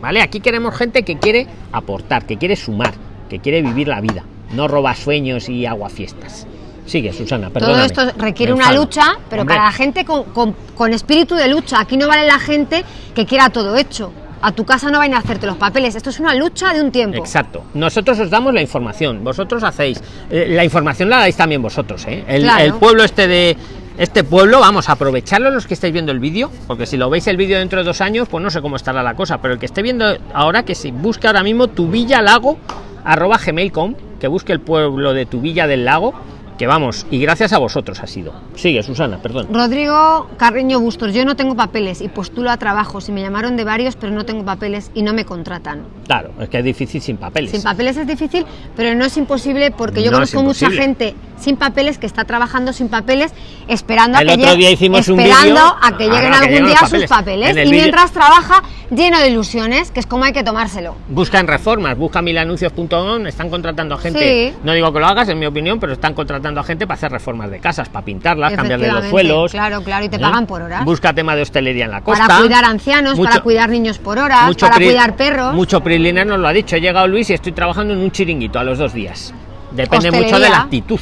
¿Vale? Aquí queremos gente que quiere aportar, que quiere sumar, que quiere vivir la vida. No robasueños y aguafiestas. Sigue, Susana, Todo perdóname. esto requiere una lucha, pero Hombre, para la gente con, con- con espíritu de lucha. Aquí no vale la gente que quiera todo hecho. A tu casa no vayan a hacerte los papeles. Esto es una lucha de un tiempo. Exacto. Nosotros os damos la información, vosotros hacéis. eh, la información la dais también vosotros, ¿eh? El, Claro. el pueblo este de. Este pueblo, vamos a aprovecharlo los que estáis viendo el vídeo, porque si lo veis el vídeo dentro de dos años, pues no sé cómo estará la cosa, pero el que esté viendo ahora, que se busque ahora mismo tu villa lago, arroba gmail.com, que busque el pueblo de tu villa del lago, que vamos, y gracias a vosotros ha sido. Sigue, Susana, perdón. Rodrigo Carreño Bustos, yo no tengo papeles y postulo a trabajos. Y me llamaron de varios, pero no tengo papeles y no me contratan. Claro, es que es difícil sin papeles. Sin papeles es difícil, pero no es imposible porque yo No conozco mucha gente sin papeles que está trabajando sin papeles, esperando El a que otro llegue- día hicimos un esperando a que Ah, lleguen que algún día sus papeles. Y mientras trabaja lleno de ilusiones, que es como hay que tomárselo. Busca en reformas, busca milanuncios.com, están contratando a gente, Sí. no digo que lo hagas en mi opinión, pero están contratando a gente para hacer reformas de casas, para pintarlas, cambiarle los suelos. claro, claro, y te ¿eh? pagan por horas. Busca tema de hostelería en la costa. Para cuidar ancianos, Mucho- para cuidar niños por horas, mucho para cuidar perros. Mucho Priliner nos lo ha dicho, he llegado Luis y estoy trabajando en un chiringuito a los dos días. Depende mucho de la actitud.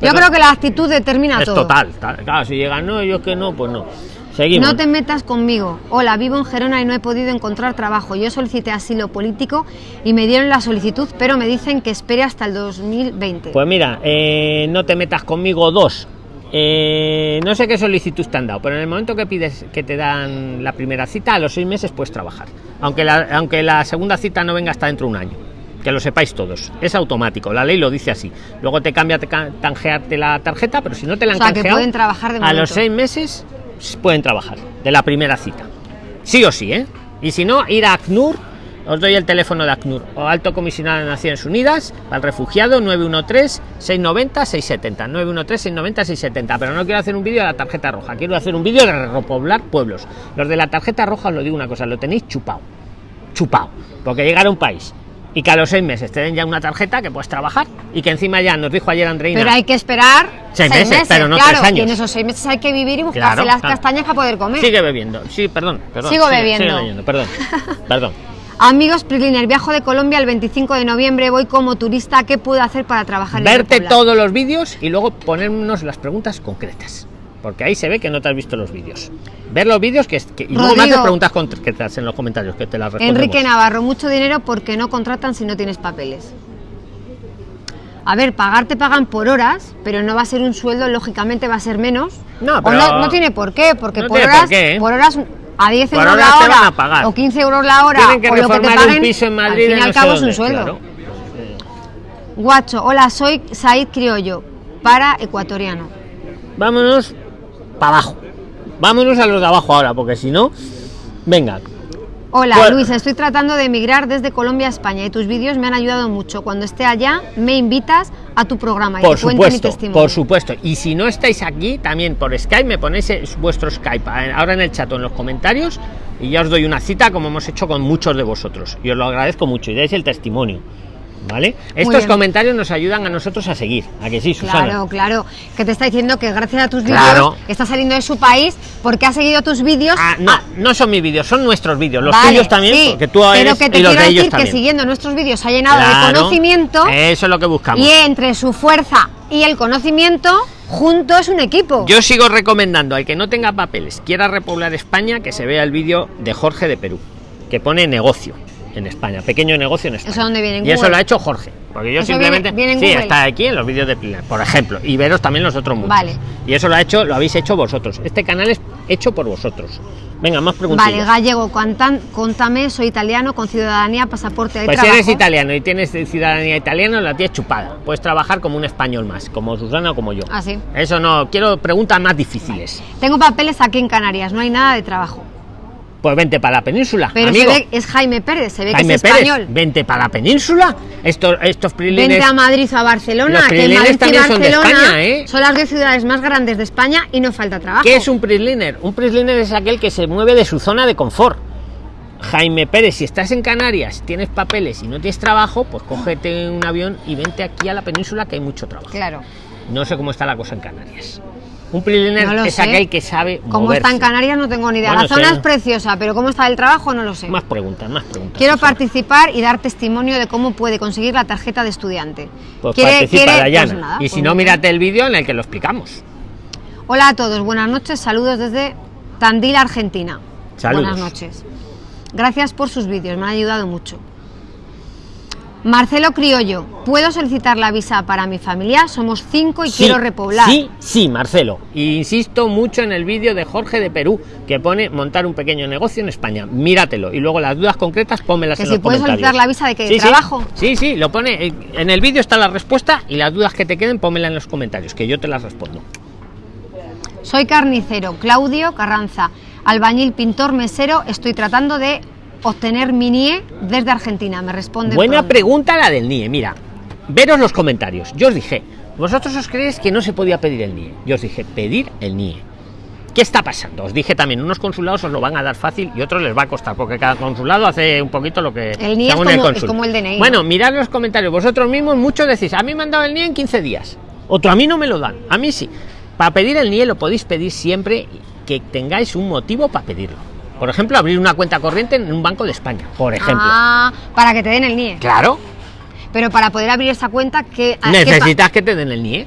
Yo creo que la actitud determina es todo. total, tal- claro, si llega no, yo que no, pues no. Seguimos. No te metas conmigo. Hola, vivo en Gerona y no he podido encontrar trabajo. Yo solicité asilo político y me dieron la solicitud, pero me dicen que espere hasta el 2020. Pues mira, eh, no te metas conmigo dos. Eh, no sé qué solicitud te han dado, pero en el momento que pides que te dan la primera cita, a los seis meses puedes trabajar. Aunque la, aunque la segunda cita no venga hasta dentro de un año. Que lo sepáis todos. Es automático, la ley lo dice así. Luego te cambia te tanjearte la tarjeta, pero si no te la han O sea, que canjeado, pueden trabajar de a los seis meses pueden trabajar de la primera cita. Sí o sí, ¿eh? Y si no, ir a ACNUR, os doy el teléfono de ACNUR, o Alto Comisionado de Naciones Unidas, para el refugiado 913-690-670. 913-690-670. Pero no quiero hacer un vídeo de la tarjeta roja, quiero hacer un vídeo de repoblar pueblos. Los de la tarjeta roja os lo digo una cosa, lo tenéis chupado. Chupado. Porque llegar a un país y que a los seis meses te den ya una tarjeta que puedes trabajar y que encima ya nos dijo ayer Andreina. Pero hay que esperar Seis meses, pero no claro, tres años. Y en esos seis meses hay que vivir y buscarse Claro, las claro. castañas para poder comer. Sigue bebiendo. Sí, perdón. perdón Sigo sigue- bebiendo. sigue leyendo, perdón. Perdón. Amigos Priliner, viajo de Colombia el 25 de noviembre, voy como turista, ¿qué puedo hacer para trabajar en Verte todos los vídeos y luego ponernos las preguntas concretas. Porque ahí se ve que no te has visto los vídeos. Ver los vídeos que, que- y luego me Rodrigo. haces preguntas concretas en los comentarios que te las respondemos. Enrique Navarro, mucho dinero porque no contratan si no tienes papeles. A ver, pagar te pagan por horas, pero no va a ser un sueldo, lógicamente va a ser menos. No, pero- no, no tiene por qué, porque No por, horas, por qué, ¿eh? por horas a 10 Por euros la te hora van a pagar. o 15 euros la hora Tienen que o lo que te paguen, un piso en Madrid al fin y al cabo es un sueldo. claro. Guacho, hola, soy Said Criollo, para ecuatoriano. Vámonos para abajo. Vámonos a los de abajo ahora, porque si no. Venga. Hola Bueno. Luis, estoy tratando de emigrar desde Colombia a España y tus vídeos me han ayudado mucho. Cuando esté allá me invitas a tu programa y Por te cuento mi supuesto, testimonio. por supuesto. Y si no estáis aquí, también por Skype me ponéis eh, vuestro Skype eh, ahora en el chat o en los comentarios y ya os doy una cita como hemos hecho con muchos de vosotros. Y os lo agradezco mucho y dais el testimonio. ¿Vale? Estos bien. comentarios nos ayudan a nosotros a seguir. ¿A que sí, Susana? Claro, claro, que te está diciendo que gracias a tus vídeos Claro. está saliendo de su país porque ha seguido tus vídeos. Ah, no, no son mis vídeos, son nuestros vídeos. Los Vale, tuyos también, sí, porque tú pero que te quiero de decir que siguiendo nuestros vídeos ha llenado de conocimiento Eso es lo que buscamos. y entre su fuerza y el conocimiento junto es un equipo. Yo sigo recomendando al que no tenga papeles, quiera repoblar España, que se vea el vídeo de Jorge de Perú, que pone negocio en España, pequeño negocio en España. ¿Eso dónde viene? ¿En Y eso lo ha hecho Jorge. Porque yo Eso simplemente. viene- viene en sí, está aquí en los vídeos de Pilar, por ejemplo. Y veros también los otros muchos. Vale. Y eso lo ha hecho, lo habéis hecho vosotros. Este canal es, hecho por vosotros. Venga, más preguntas. Vale, gallego, cuantan, contame, soy italiano con ciudadanía, pasaporte y Pues si eres italiano y tienes ciudadanía italiana, la tienes chupada. Puedes trabajar como un español más, como Susana o como yo. Ah, sí. Eso no, quiero preguntas más difíciles. Tengo papeles aquí en Canarias, no hay nada de trabajo. Pues vente para la península, Pero amigo. se ve, es Jaime Pérez, se ve Jaime que es Pérez, español. vente para la península. Estos, estos prilines. Vente a Madrid o a Barcelona, Los que Madrid y también son de Barcelona España, ¿eh? son las dos ciudades más grandes de España y no falta trabajo. ¿Qué es un prisliner? Un prisliner es aquel que se mueve de su zona de confort. Jaime Pérez, si estás en Canarias, tienes papeles y no tienes trabajo, pues cógete un avión y vente aquí a la península que hay mucho trabajo. Claro. No sé cómo está la cosa en Canarias. Un prisliner No es sé. aquel que sabe moverse. está en Canarias no tengo ni idea. Bueno, la zona es preciosa, pero cómo está el trabajo no lo sé. Más preguntas, más preguntas. Quiero participar y dar testimonio de cómo puede conseguir la tarjeta de estudiante. Pues ¿Quiere- participa, quiere? Dayana. Pues nada, y pues si no, muy bien. mírate el vídeo en el que lo explicamos. Hola a todos, buenas noches, saludos desde Tandil, Argentina. Saludos. Buenas noches. Gracias por sus vídeos, me han ayudado mucho. Marcelo Criollo, ¿puedo solicitar la visa para mi familia? Somos cinco y Sí, quiero repoblar. Sí, sí, Marcelo. Insisto mucho en el vídeo de Jorge de Perú, que pone montar un pequeño negocio en España. Míratelo. Y luego las dudas concretas, pónmelas Que en si los puedes comentarios. solicitar la visa de que Sí, sí. trabajo. Sí, sí, lo pone. eh, En el vídeo está la respuesta y las dudas que te queden, pónmelas en los comentarios, que yo te las respondo. Soy carnicero, Claudio Carranza, albañil, pintor, mesero. Estoy tratando de obtener mi NIE desde Argentina. Me responde. Buena pronto. pregunta la del NIE. Mira, veros los comentarios. Yo os dije, vosotros os creéis que no se podía pedir el NIE. Yo os dije, pedir el NIE. ¿Qué está pasando? Os dije también, unos consulados os lo van a dar fácil y otros les va a costar, porque cada consulado hace un poquito lo que El NIE es como- es cónsul. como el DNI, Bueno, mirad los comentarios. Vosotros mismos muchos decís, a mí me han dado el NIE en 15 días. Otro a mí no me lo dan. A mí sí. Para pedir el NIE lo podéis pedir siempre que tengáis un motivo para pedirlo. Por ejemplo, abrir una cuenta corriente en un banco de España, por ejemplo. Ah, para que te den el NIE. Claro, Pero para poder abrir esa cuenta, que necesitas que te den el NIE.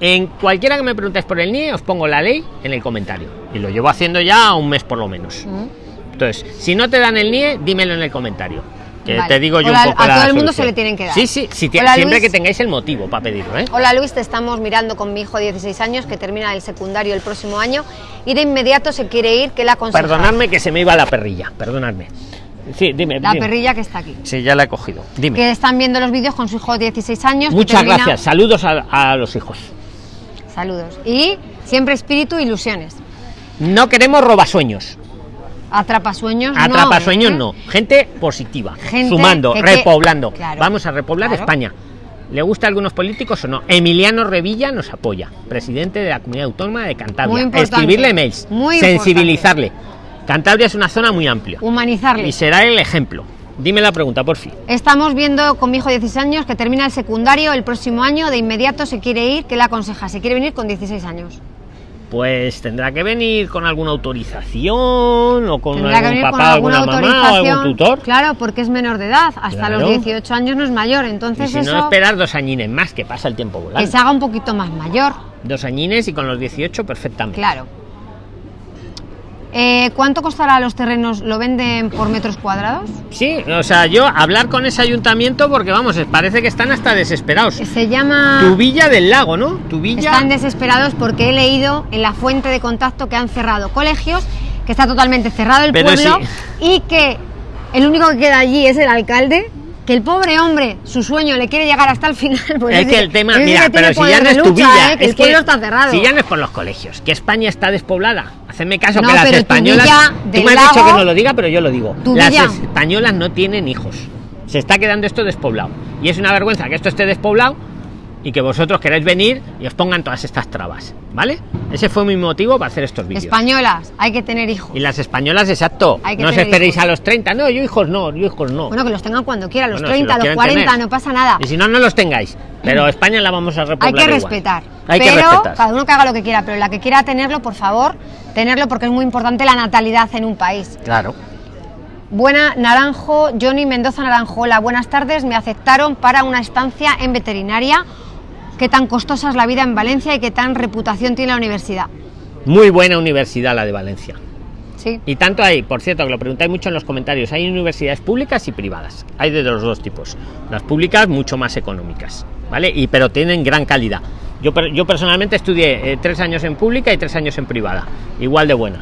En cualquiera que me preguntéis por el NIE, os pongo la ley en el comentario. Y lo llevo haciendo ya un mes por lo menos. Entonces, si no te dan el NIE, dímelo en el comentario. Que Vale. te digo yo Hola, un poco a la todo el mundo se le tienen que dar. Sí, sí, Hola, siempre Luis. que tengáis el motivo para pedirlo, ¿eh? Hola Luis, te estamos mirando con mi hijo de 16 años que termina el secundario el próximo año y de inmediato se quiere ir, que la aconseja? Perdonadme que se me iba la perrilla, perdonadme. Sí, dime. La dime. perrilla que está aquí. Sí, ya la he cogido. Dime. Que están viendo los vídeos con su hijo de 16 años. Muchas termina- gracias. Saludos a, a los hijos. Saludos. Y siempre espíritu, ilusiones. No queremos robasueños. Atrapasueños no. Atrapasueños ¿eh? no. Gente positiva. Gente sumando, que- que- repoblando. Claro. Vamos a repoblar Claro. España. ¿Le gusta a algunos políticos o no? Emiliano Revilla nos apoya, presidente de la comunidad autónoma de Muy Cantabria. Escribirle mails, Muy sensibilizarle. Cantabria es una zona muy amplia Humanizarle. y será el ejemplo. Dime la pregunta, por fin. Estamos viendo con mi hijo de 16 años que termina el secundario el próximo año, de inmediato se quiere ir, que la aconseja? Se quiere venir con 16 años. Pues tendrá que venir con alguna autorización o con Tendrá algún venir con papá, alguna alguna mamá o algún tutor. Claro, porque es menor de edad. Hasta Claro. los 18 años no es mayor. Y Entonces si eso no, esperar dos añines más, que pasa el tiempo volando. que se haga un poquito más mayor. Dos añines y con los 18 perfectamente. Claro. Eh, ¿Cuánto costará los terrenos? ¿Lo venden por metros cuadrados? Sí, o sea, yo hablar con ese ayuntamiento porque vamos, parece que están hasta desesperados. Se llama... Tu villa del lago, ¿no? Tu villa. Están desesperados porque he leído en la fuente de contacto que han cerrado colegios, que está totalmente cerrado el Pero pueblo sí. y que el único que queda allí es el alcalde. Que el pobre hombre, su sueño le quiere llegar hasta el final. pues es que el tema, mira, que pero si ya no es tu lucha, villa, ¿eh? que es el pueblo está cerrado. Si ya no es por los colegios, que España está despoblada. Hacedme caso No, que las españolas. Tú me has dicho que no lo diga, pero yo lo digo. Las villa- españolas no tienen hijos. Se está quedando esto despoblado. Y es una vergüenza que esto esté despoblado y que vosotros queráis venir y os pongan todas estas trabas. ¿Vale? Ese fue mi motivo para hacer estos vídeos. Españolas, hay que tener hijos. Y las españolas, exacto. Hay que No os esperéis hijos. a los 30. No, yo hijos no, yo hijos no. Bueno, que los tengan cuando quieran, los Bueno, si 30, los los quieren 40, tener. no pasa nada. Y si no, no los tengáis. Pero España la vamos a Hay repoblar que igual. respetar. Hay que pero respetar. cada uno que haga lo que quiera, pero la que quiera tenerlo, por favor, tenerlo porque es muy importante la natalidad en un país. Claro. Buena Naranjo, Johnny Mendoza Naranjo. Hola, buenas tardes. Me aceptaron para una estancia en veterinaria. ¿Qué tan costosa es la vida en Valencia y qué tan reputación tiene la universidad? Muy buena universidad la de Valencia. Sí. Y tanto hay, por cierto, que lo preguntáis mucho en los comentarios, hay universidades públicas y privadas. Hay de los dos tipos. Las públicas mucho más económicas, ¿vale? Y pero tienen gran calidad. Yo, yo personalmente estudié eh, tres años en pública y tres años en privada. Igual de buena.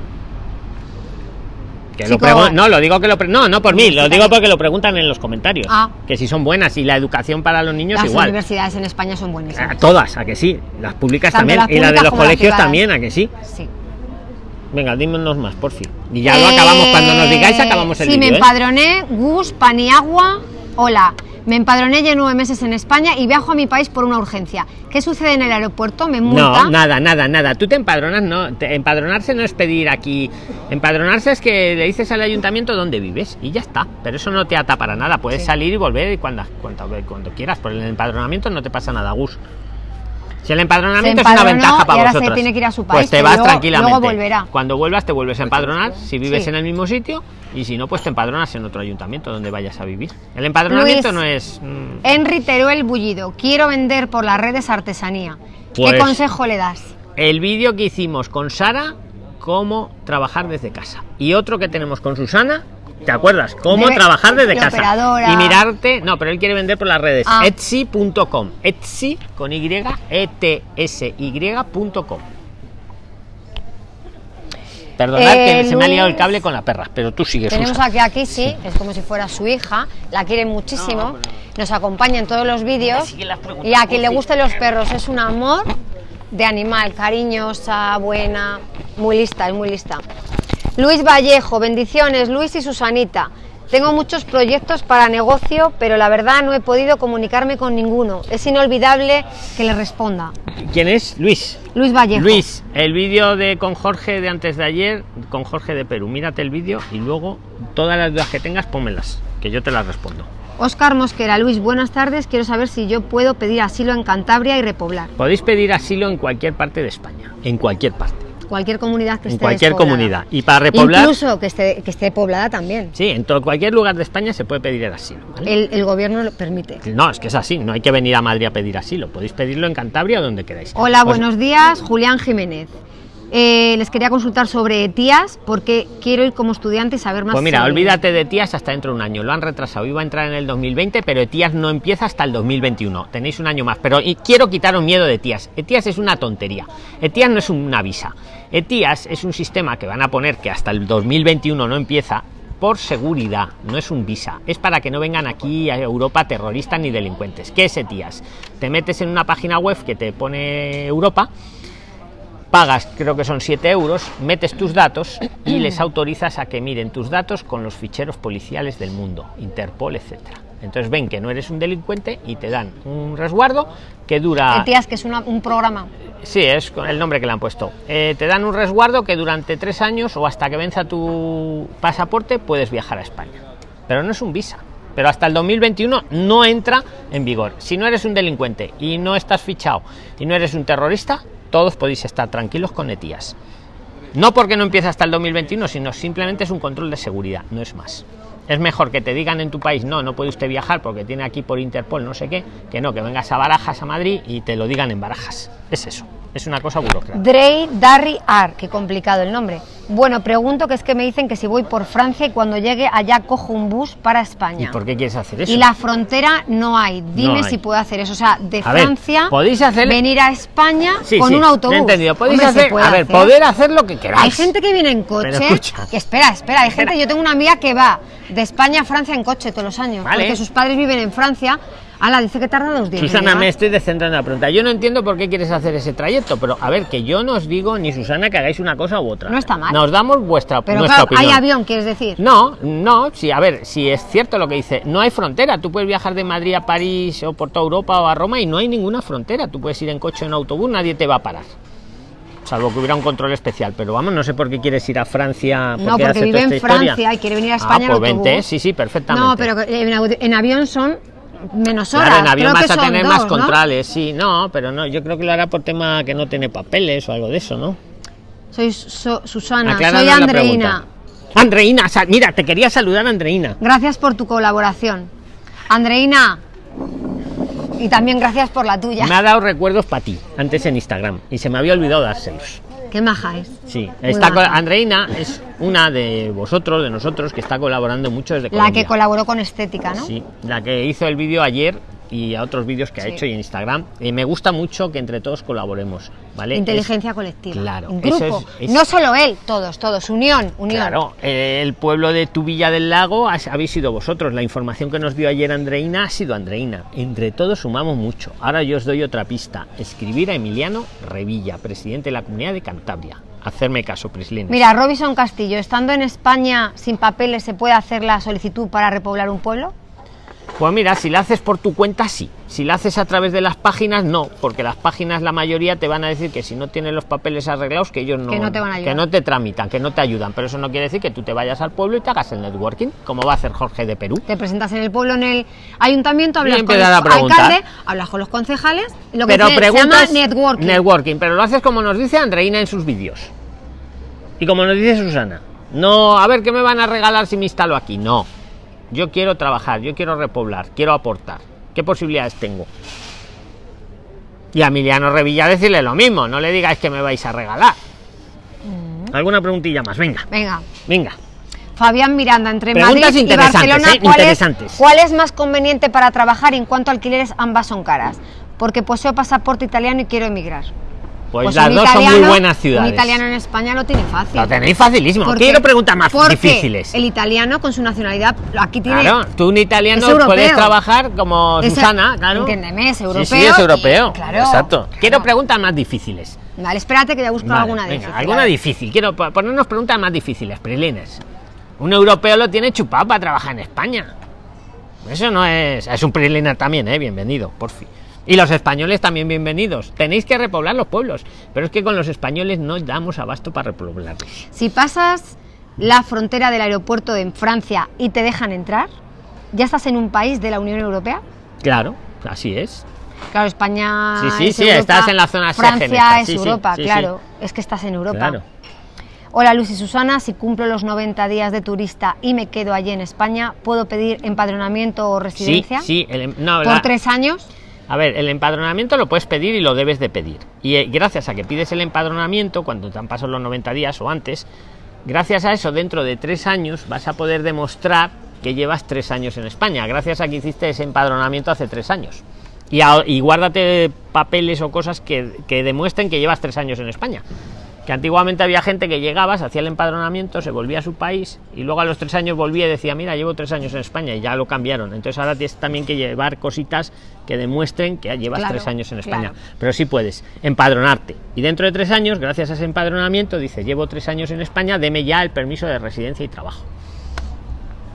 Que Chico- no, lo digo que lo no, no por mí, lo digo porque lo preguntan en los comentarios. Ah. Que si son buenas y la educación para los niños Las igual. universidades en España son A buenísimas. todas, a que sí. Las públicas Tanto también. las y la de los las colegios también, a que sí. Sí. Venga, dímonos más, por fin. Y ya lo acabamos. Cuando nos digáis, acabamos el Sí, me vídeo. ¿eh? empadroné, Gus, Paniagua. Hola. Me empadroné ya nueve meses en España y viajo a mi país por una urgencia. ¿Qué sucede en el aeropuerto? ¿Me multa? No, nada, nada, nada. Tú te empadronas, no. te- empadronarse no es pedir aquí. Empadronarse es que le dices al ayuntamiento dónde vives y ya está. Pero eso no te ata para nada. Puedes Sí. salir y volver cuando, cuando, cuando quieras. Por el empadronamiento no te pasa nada, Gus. Si el empadronamiento es una ventaja y para se vosotros. tiene que ir a su Pues te vas luego- tranquilamente. luego volverá. Cuando vuelvas te vuelves a empadronar si vives Sí. en el mismo sitio y si no pues te empadronas en otro ayuntamiento donde vayas a vivir. El empadronamiento Luis. no es mm, Henry Teruel Bullido. Quiero vender por las redes artesanía. Pues- ¿Qué consejo le das? el vídeo que hicimos con Sara, cómo trabajar desde casa. Y otro que tenemos con Susana, ¿te acuerdas? Cómo Debe- trabajar desde de casa. operadora. Y mirarte, no, pero él quiere vender por las redes. Ah. Etsy.com. Etsy con Y, E T S Y.com. Perdonad Eh, que se me ha liado el cable con la perra, pero tú sigues. Tenemos Susa. aquí aquí sí, es como si fuera su hija, la quiere muchísimo, nos acompaña en todos los vídeos y a quien le gusten los perros es un amor de animal, cariñosa, buena, muy lista, es muy lista. Luis Vallejo, bendiciones, Luis y Susanita. Tengo muchos proyectos para negocio, pero la verdad no he podido comunicarme con ninguno. Es inolvidable que le responda. ¿Quién es? Luis. Luis Vallejo. Luis, el vídeo de con Jorge de antes de ayer, con Jorge de Perú. Mírate el vídeo y luego todas las dudas que tengas, pónmelas, que yo te las respondo. Oscar Mosquera, Luis, buenas tardes. Quiero saber si yo puedo pedir asilo en Cantabria y repoblar. Podéis pedir asilo en cualquier parte de España, en cualquier parte, Cualquier comunidad que en esté cualquier despoblada. comunidad. Y para repoblar, Incluso que esté, que esté poblada también. sí, en todo, cualquier lugar de España se puede pedir el asilo. ¿vale? El, el gobierno lo permite. No, es que es así, no hay que venir a Madrid a pedir asilo, podéis pedirlo en Cantabria o donde queráis. Hola, Pues- buenos días. Julián Jiménez. Eh, les quería consultar sobre tías porque quiero ir como estudiante y saber más. Pues mira, sobre- olvídate de tías hasta dentro de un año. Lo han retrasado. Iba a entrar en el 2020, pero ETIAS no empieza hasta el 2021. Tenéis un año más. Pero y quiero quitaros miedo de ETIAS. ETIAS es una tontería. ETIAS no es una visa. ETIAS es un sistema que van a poner que hasta el 2021 no empieza por seguridad, no es un visa, es para que no vengan aquí a Europa terroristas ni delincuentes. ¿Qué es ETIAS? Te metes en una página web que te pone Europa, pagas, creo que son 7 euros, metes tus datos y les autorizas a que miren tus datos con los ficheros policiales del mundo, Interpol, etcétera. Entonces ven que no eres un delincuente y te dan un resguardo que dura. Eh, tías, que es una- un programa. Sí, es con el nombre que le han puesto. Eh, te dan un resguardo que durante tres años o hasta que venza tu pasaporte puedes viajar a España. Pero no es un visa. Pero hasta el 2021 no entra en vigor. Si no eres un delincuente y no estás fichado y no eres un terrorista, todos podéis estar tranquilos con ETIAS. No porque no empiece hasta el 2021, sino simplemente es un control de seguridad, no es más. Es mejor que te digan en tu país, no, no puede usted viajar porque tiene aquí por Interpol no sé qué, que no, que vengas a Barajas, a Madrid y te lo digan en Barajas. Es eso, es una cosa burocrática. Drey Darry Ar, qué complicado el nombre. Bueno, pregunto que es que me dicen que si voy por Francia y cuando llegue allá cojo un bus para ¿Y España. por qué quieres hacer eso? Y la frontera no hay. Dime hay. si puedo hacer eso. O sea, de A ver, Francia podéis hacer- venir a España Sí, con sí, un autobús. entendido. Podéis Hombre, hacer, a ver, hacer. poder hacer lo que queráis. Hay gente que viene en coche. que espera, espera. Hay gente. Yo tengo una amiga que va de España a Francia en coche todos los años. Vale. Porque sus padres viven en Francia. Ala, dice que tarda dos días. Susana, me estoy descentrando en la pregunta. Yo no entiendo por qué quieres hacer ese trayecto, pero a ver, que yo no os digo ni Susana que hagáis una cosa u otra. No está mal. Nos damos vuestra, Pero nuestra claro, hay avión, quieres decir. No, no, sí, a ver, si es cierto lo que dice, no hay frontera, tú puedes viajar de Madrid a París o por toda Europa o a Roma y no hay ninguna frontera, tú puedes ir en coche o en autobús, nadie te va a parar. Salvo que hubiera un control especial, pero vamos, no sé por qué quieres ir a Francia. No, porque vive en historia. Francia y quiere venir a Ah, España en pues vente, autobús. sí, sí, perfectamente. No, pero en avión son menos horas. Claro, en avión Creo vas que a son tener dos, más ¿no? controles, sí, no, pero no, yo creo que lo hará por tema que no tiene papeles o algo de eso, ¿no? Soy Su- Susana, Acláranos soy Andreina. Andreina, mira, te quería saludar, Andreina. Gracias por tu colaboración. Andreina. Y también gracias por la tuya. Me ha dado recuerdos para ti, antes en Instagram, y se me había olvidado dárselos. Qué maja es. Sí, Muy está maja. co- Andreina es una de vosotros, de nosotros, que está colaborando mucho desde La que colaboró con Estética, ¿no? Sí, la que hizo el vídeo ayer y a otros vídeos que ha hecho y en Instagram. Y me gusta mucho que entre todos colaboremos, ¿vale? Inteligencia Es- colectiva. claro, eso grupo. es- es- No solo él, todos, todos. Unión, unión. Claro, eh, el pueblo de tu Villa del Lago has- habéis sido vosotros. La información que nos dio ayer Andreina ha sido Andreina. Entre todos sumamos mucho. Ahora yo os doy otra pista. Escribir a Emiliano Revilla, presidente de la Comunidad de Cantabria. Hacerme caso, Prislines. Mira, Robinson Castillo, estando en España sin papeles, ¿se puede hacer la solicitud para repoblar un pueblo? Pues mira, si la haces por tu cuenta, sí. Si la haces a través de las páginas, no. Porque las páginas, la mayoría, te van a decir que si no tienes los papeles arreglados, que ellos no, Que no te van a que no te tramitan, que no te ayudan. Pero eso no quiere decir que tú te vayas al pueblo y te hagas el networking, como va a hacer Jorge de Perú. Te presentas en el pueblo, en el ayuntamiento, hablas con el alcalde, hablas con los concejales, y lo que pero se- se preguntas llama networking. networking, pero lo haces como nos dice Andreina en sus vídeos. Y como nos dice Susana. No, a ver qué me van a regalar si me instalo aquí. No. Yo quiero trabajar, yo quiero repoblar, quiero aportar. ¿Qué posibilidades tengo? Y a Emiliano Revilla decirle lo mismo, no le digáis que me vais a regalar. Mm. ¿Alguna preguntilla más? Venga, Venga, venga. Fabián Miranda, entre Preguntas Madrid y interesantes, Barcelona, ¿eh? ¿cuál, es, Interesantes. cuál es más conveniente para trabajar en cuanto a alquileres? Ambas son caras. Porque poseo pasaporte italiano y quiero emigrar. Pues, Pues las dos son muy buenas ciudades. Un italiano en España lo tiene fácil. Lo tenéis facilísimo. Porque- Quiero preguntas más porque difíciles. El italiano con su nacionalidad aquí tiene. Claro, tú un italiano es puedes trabajar como Es- Susana, claro. entiéndeme, es Sí, europeo Sí, es y- europeo. claro, Exacto. Quiero claro. preguntas más difíciles. Vale, espérate que voy a buscar Vale, alguna venga, difícil. alguna difícil. Quiero po- ponernos preguntas más difíciles, Prilines. Un europeo lo tiene chupado para trabajar en España. Eso no es. Es un Priliner también, ¿eh? Bienvenido, por fin. Y los españoles también bienvenidos. Tenéis que repoblar los pueblos. Pero es que con los españoles no damos abasto para repoblarlos. Si pasas la frontera del aeropuerto de Francia y te dejan entrar, ¿ya estás en un país de la Unión Europea? Claro, así es. Claro, España. Sí, sí, es sí, Europa, estás en la zona Francia esta, es sí, sí, Europa, sí, sí. claro. Es que estás en Europa. Claro. Hola Luz y Susana, si cumplo los 90 días de turista y me quedo allí en España, ¿puedo pedir empadronamiento o Sí, residencia? sí. el em- no, ¿Por la- tres años? A ver, el empadronamiento lo puedes pedir y lo debes de pedir. Y eh, gracias a que pides el empadronamiento, cuando te han pasado los 90 días o antes, gracias a eso, dentro de tres años vas a poder demostrar que llevas tres años en España, gracias a que hiciste ese empadronamiento hace tres años. Y, a- y guárdate papeles o cosas que, que demuestren que llevas tres años en España. Que antiguamente había gente que llegaba, se hacía el empadronamiento, se volvía a su país y luego a los tres años volvía y decía, mira, llevo tres años en España y ya lo cambiaron. Entonces ahora tienes también que llevar cositas que demuestren que llevas Claro, tres años en España. claro. Pero sí puedes empadronarte. Y dentro de tres años, gracias a ese empadronamiento, dice, llevo tres años en España, deme ya el permiso de residencia y trabajo.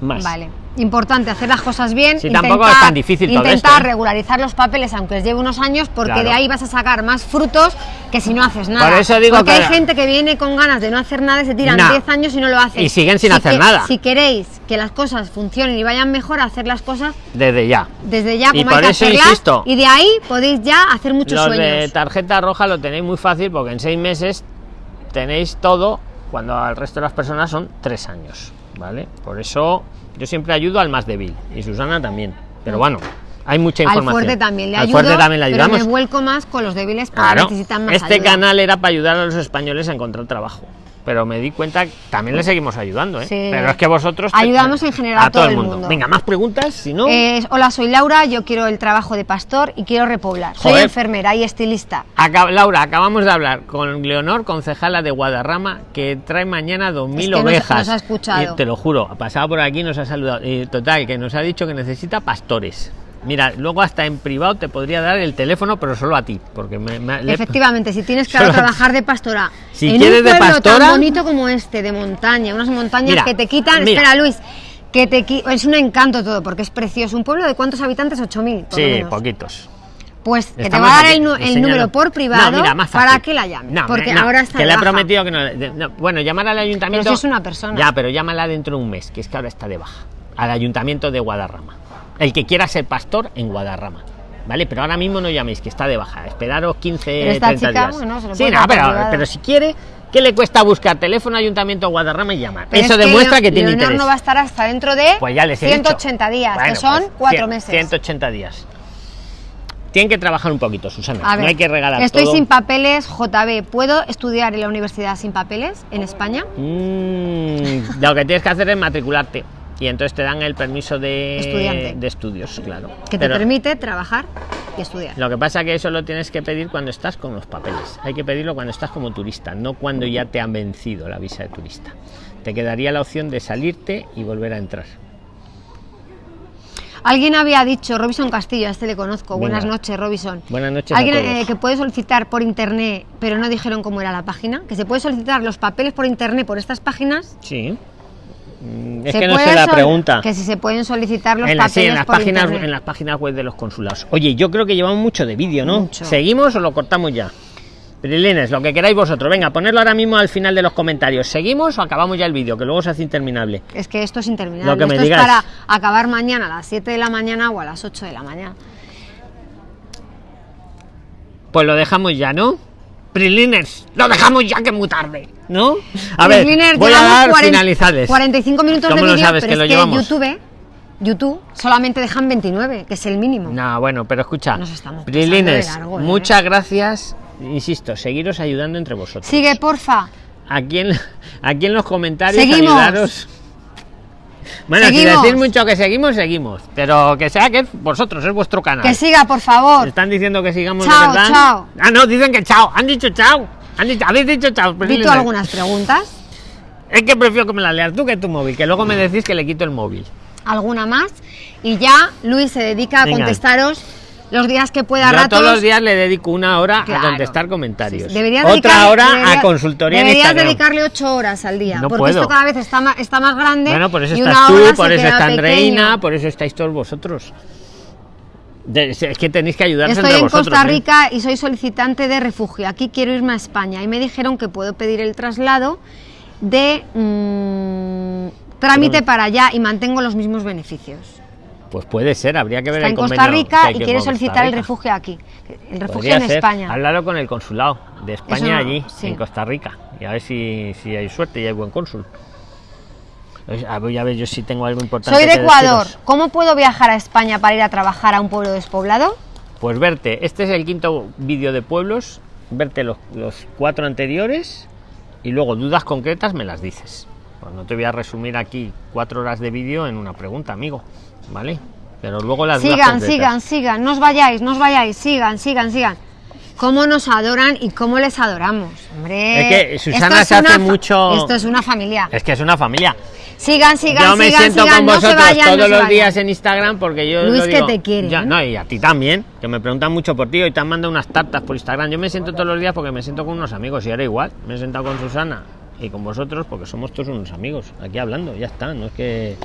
Más. Vale. Importante hacer las cosas bien. Sí, tampoco es tan difícil todo Intentar esto, ¿eh? regularizar los papeles, aunque les lleve unos años, porque Claro. de ahí vas a sacar más frutos que si no haces nada. Por eso digo porque que- hay gente que viene con ganas de no hacer nada y se tiran No. 10 años y no lo hacen. Y siguen sin Si hacer que- nada. Si queréis que las cosas funcionen y vayan mejor, hacer las cosas Desde ya. desde ya Y por que eso hacerlas. insisto. Y de ahí podéis ya hacer muchos Los de sueños. tarjeta roja lo tenéis muy fácil porque en seis meses tenéis todo cuando al resto de las personas son tres años, ¿vale? Por eso yo siempre ayudo al más débil y Susana también. Pero bueno, hay mucha Mm. Al información. fuerte también le Al ayudo, fuerte también le pero ayudamos. me vuelco más con los débiles porque Claro, necesitan más este ayuda. canal era para ayudar a los españoles a encontrar trabajo. Pero me di cuenta que también le seguimos ayudando, ¿eh? Sí. Pero es que vosotros... Ayudamos en general a todo el mundo. Venga, más preguntas, si no... Eh, hola, soy Laura, yo quiero el trabajo de pastor y quiero repoblar. Soy Joder. enfermera y estilista. Acab- Laura, acabamos de hablar con Leonor, concejala de Guadarrama, que trae mañana 2.000 Es que nos- ovejas. nos ha escuchado. Te lo juro, ha pasado por aquí, nos ha saludado. Y total, que nos ha dicho que necesita pastores. Mira, luego hasta en privado te podría dar el teléfono, pero solo a ti, porque me, me- le- Efectivamente, si tienes que Solo- trabajar de pastora Si en quieres un de pueblo pastora- tan bonito como este, de montaña, unas montañas Mira, que te quitan. mira. Espera, Luis, que te qui- es un encanto todo, porque es precioso. ¿Un pueblo de cuántos habitantes? 8.000, por lo Sí, menos. poquitos. Pues que te va a dar el, número por privado No, mira, más para que la llames. No, porque no, ahora está que de le he baja. prometido que no, de- no, Bueno, llamar al ayuntamiento. Pero si es una persona. Ya, pero llámala dentro de un mes, que es que ahora está de baja. Al ayuntamiento de Guadarrama. El que quiera ser pastor en Guadarrama. ¿Vale? Pero ahora mismo no llaméis, que está de baja. Esperaros 15, Pero esta 30 chica, días. bueno, se lo sí, no, pero, pero si quiere, ¿qué le cuesta buscar teléfono ayuntamiento Guadarrama y llamar? Pero Eso es que demuestra Leo- que tiene Leonor interés. no va a estar hasta dentro de Pues ya les he dicho. 180 días, Bueno, que son pues, cuatro 100, meses. 180 días. Tienen que trabajar un poquito, Susana. A no ver, hay que regalar Estoy todo. sin papeles, JB. ¿Puedo estudiar en la universidad sin papeles en España? Mm, lo que tienes que hacer es matricularte. Y entonces te dan el permiso de, Estudiante. de estudios, claro. Que te Pero permite trabajar y estudiar. Lo que pasa que eso lo tienes que pedir cuando estás con los papeles. Hay que pedirlo cuando estás como turista, no cuando ya te han vencido la visa de turista. Te quedaría la opción de salirte y volver a entrar. Alguien había dicho, Robinson Castillo, a este le conozco. Venga. Buenas noches, Robinson. Buenas noches a Alguien todos. eh, que puede solicitar por internet, pero no dijeron cómo era la página. Que se puede solicitar los papeles por internet por estas páginas. Sí. Mm, Es que no sé puede la pregunta. Que si se pueden solicitar los En, la- papeles sí, en las por páginas internet. en las páginas web de los consulados. Oye, yo creo que llevamos mucho de vídeo, ¿no? Mucho. ¿Seguimos o lo cortamos ya? Prilines, lo que queráis vosotros. Venga, ponedlo ahora mismo al final de los comentarios. ¿Seguimos o acabamos ya el vídeo? Que luego se hace interminable. Es que esto es interminable. Lo que me esto digas. es para acabar mañana a las 7 de la mañana o a las 8 de la mañana. Pues lo dejamos ya, ¿no? Prilines, lo dejamos ya que es muy tarde, ¿no? A ver, voy a dar 40 finalizades. 45 minutos de ¿Cómo lo vídeo, pero que es que llevamos? YouTube, YouTube solamente dejan 29, que es el mínimo. No, bueno, pero escucha. Nos estamos Prilines, largo, ¿eh? muchas gracias. Insisto, seguiros ayudando entre vosotros. Sigue, porfa. Aquí en, aquí en los comentarios Seguimos. ayudaros. Bueno, Seguimos. si decís mucho que seguimos, seguimos. Pero que sea que es vosotros, es vuestro canal. Que siga, por favor. Están diciendo que sigamos de Chao, verdad. chao. Ah, no, dicen que chao. Han dicho chao. Han dicho, habéis dicho chao. Tú algunas preguntas, Es que prefiero que me las leas tú que tu móvil, que luego me decís que le quito el móvil. alguna más. Y ya Luis se dedica a Venga. contestaros los días que pueda Yo ratos. todos los días le dedico una hora Claro. a contestar comentarios. Sí, Otra dedicarle- hora a deberías- consultoría Deberías dedicarle 8 horas al día. No porque puedo. esto cada vez está más, está más grande. Bueno, por eso estás tú, por eso está Andreina, por eso estáis todos vosotros. Es que tenéis que ayudarse Estoy entre en vosotros. Costa ¿eh? Rica y soy solicitante de refugio. Aquí quiero irme a España y me dijeron que puedo pedir el traslado de mm, trámite para allá y mantengo los mismos beneficios. Pues puede ser, habría que ver Está el en Costa Rica y quiere solicitar el refugio aquí. El refugio Podría en ser. España. Háblalo con el consulado de España no, allí, sí. en Costa Rica. Y a ver si, si hay suerte y hay buen cónsul. A ver, a ver yo sí tengo algo importante. Soy de Ecuador. deciros. ¿Cómo puedo viajar a España para ir a trabajar a un pueblo despoblado? Pues verte, este es el quinto vídeo de pueblos, verte los, los cuatro anteriores y luego dudas concretas me las dices. Pues no te voy a resumir aquí cuatro horas de vídeo en una pregunta, amigo, ¿vale? Pero luego las Sigan, sigan, sigan. No os vayáis, no os vayáis. Sigan, sigan, sigan. ¿Cómo nos adoran y cómo les adoramos? Hombre. Es que Susana es se hace mucho- Esto es una familia. Es que es una familia. Sigan, sigan, yo me sigan, siento sigan. con no se vosotros vayan, no todos se los vayan. días en Instagram porque yo Luis, lo que digo- te quiere, Ya, ¿eh? no, y a ti también, que me preguntan mucho por ti. Hoy te han mandado unas tartas por Instagram. Yo me siento todos los días porque me siento con unos amigos y ahora igual. Me he sentado con Susana y con vosotros porque somos todos unos amigos. Aquí hablando, ya está. No es que.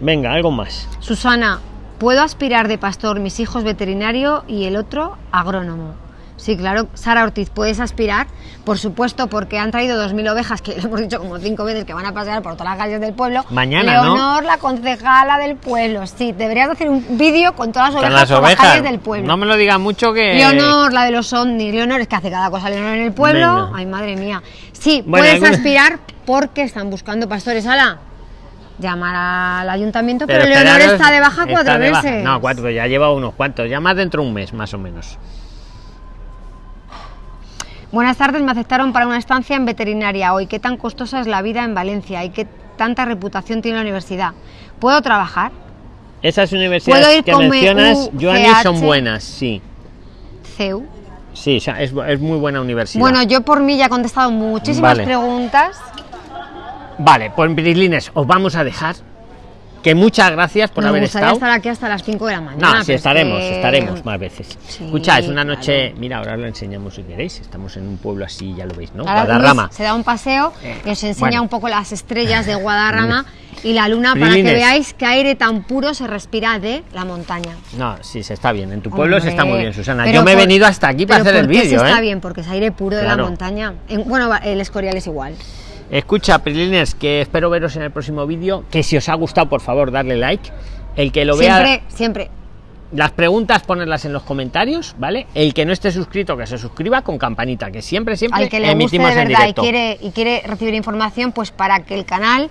Venga, algo más. Susana, ¿puedo aspirar de pastor mis hijos veterinario y el otro agrónomo? Sí, claro, Sara Ortiz, puedes aspirar, por supuesto, porque han traído 2.000 ovejas, que lo hemos dicho como cinco veces, que van a pasear por todas las calles del pueblo. Mañana, ¿no? Leonor, la concejala del pueblo. Sí, deberías hacer un vídeo con todas las ovejas las por las ovejas. calles del pueblo. No me lo digas mucho que. Leonor, la de los ovnis. Leonor, es que hace cada cosa Leonor en el pueblo. Venga. Ay, madre mía. Sí, Bueno, puedes alguna- aspirar porque están buscando pastores. Ala, llamar al ayuntamiento, pero, Leonor esperaros, está de baja cuatro de baja. veces. No, cuatro, ya lleva unos cuantos. Ya más dentro de un mes, más o menos. Buenas tardes, me aceptaron para una estancia en veterinaria hoy. ¿Qué tan costosa es la vida en Valencia y qué tanta reputación tiene la universidad? ¿Puedo trabajar? Esas ¿Puedo universidades que mencionas, MUCH? Joanny, son buenas, sí. CEU. Sí, o sea, es, es muy buena universidad. Bueno, yo por mí ya he contestado muchísimas Vale. preguntas. Vale, pues Brislines, os vamos a dejar. Que muchas gracias por Nos haber estado. estar aquí hasta las 5 de la mañana. No, sí, es estaremos, que- estaremos más veces. Sí, Escucha, es una claro. noche. Mira, ahora lo enseñamos si queréis. Estamos en un pueblo así, ya lo veis, ¿no? Ahora Guadarrama. Se da un paseo Eh, y os enseña bueno. un poco las estrellas de Guadarrama y la luna para que veáis qué aire tan puro se respira de la montaña. No, sí, se está bien. En tu pueblo se está muy Hombre, bien, Susana. pero Yo me he por- venido hasta aquí para hacer el ¿por qué vídeo, se ¿eh? está bien, porque es aire puro de Claro. la montaña. En- bueno, el Escorial es igual. Escucha, Prilines, que espero veros en el próximo vídeo. Que si os ha gustado, por favor, darle like. El que lo vea. Siempre, siempre. Las preguntas ponerlas en los comentarios, ¿vale? El que no esté suscrito, que se suscriba con campanita, que siempre, siempre Al que le guste de emitimos en verdad y quiere, y quiere recibir información, pues para que el canal,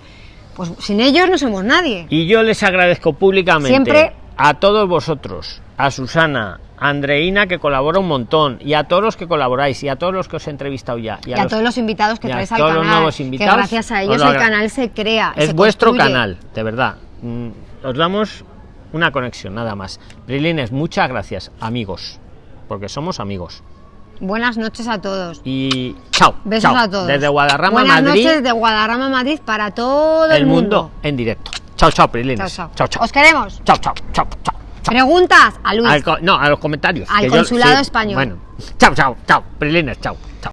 pues sin ellos no somos nadie. Y yo les agradezco públicamente Siempre- a todos vosotros a Susana, a Andreina que colabora un montón y a todos los que colaboráis y a todos los que os he entrevistado ya y a, todos los invitados que traes al todos los canal. nuevos que invitados, gracias a os ellos lo el canal se crea. es se vuestro construye. canal, de verdad. Mm, Os damos una conexión, nada más. Brilines, muchas gracias, amigos, porque somos amigos. Buenas noches a todos. Y chao. Besos chao. a todos. Desde Guadarrama, Buenas Madrid, noches de Guadarrama, Madrid para todo el, el mundo en directo. Chao, chao, Brilines. Chao, chao. Chao, chao. Os queremos. Chao, chao, chao, chao. Preguntas a Luis. Al no, a los comentarios. Al yo- consulado sí, español. Bueno, chao, chao, chao. Brilines, chao, chao.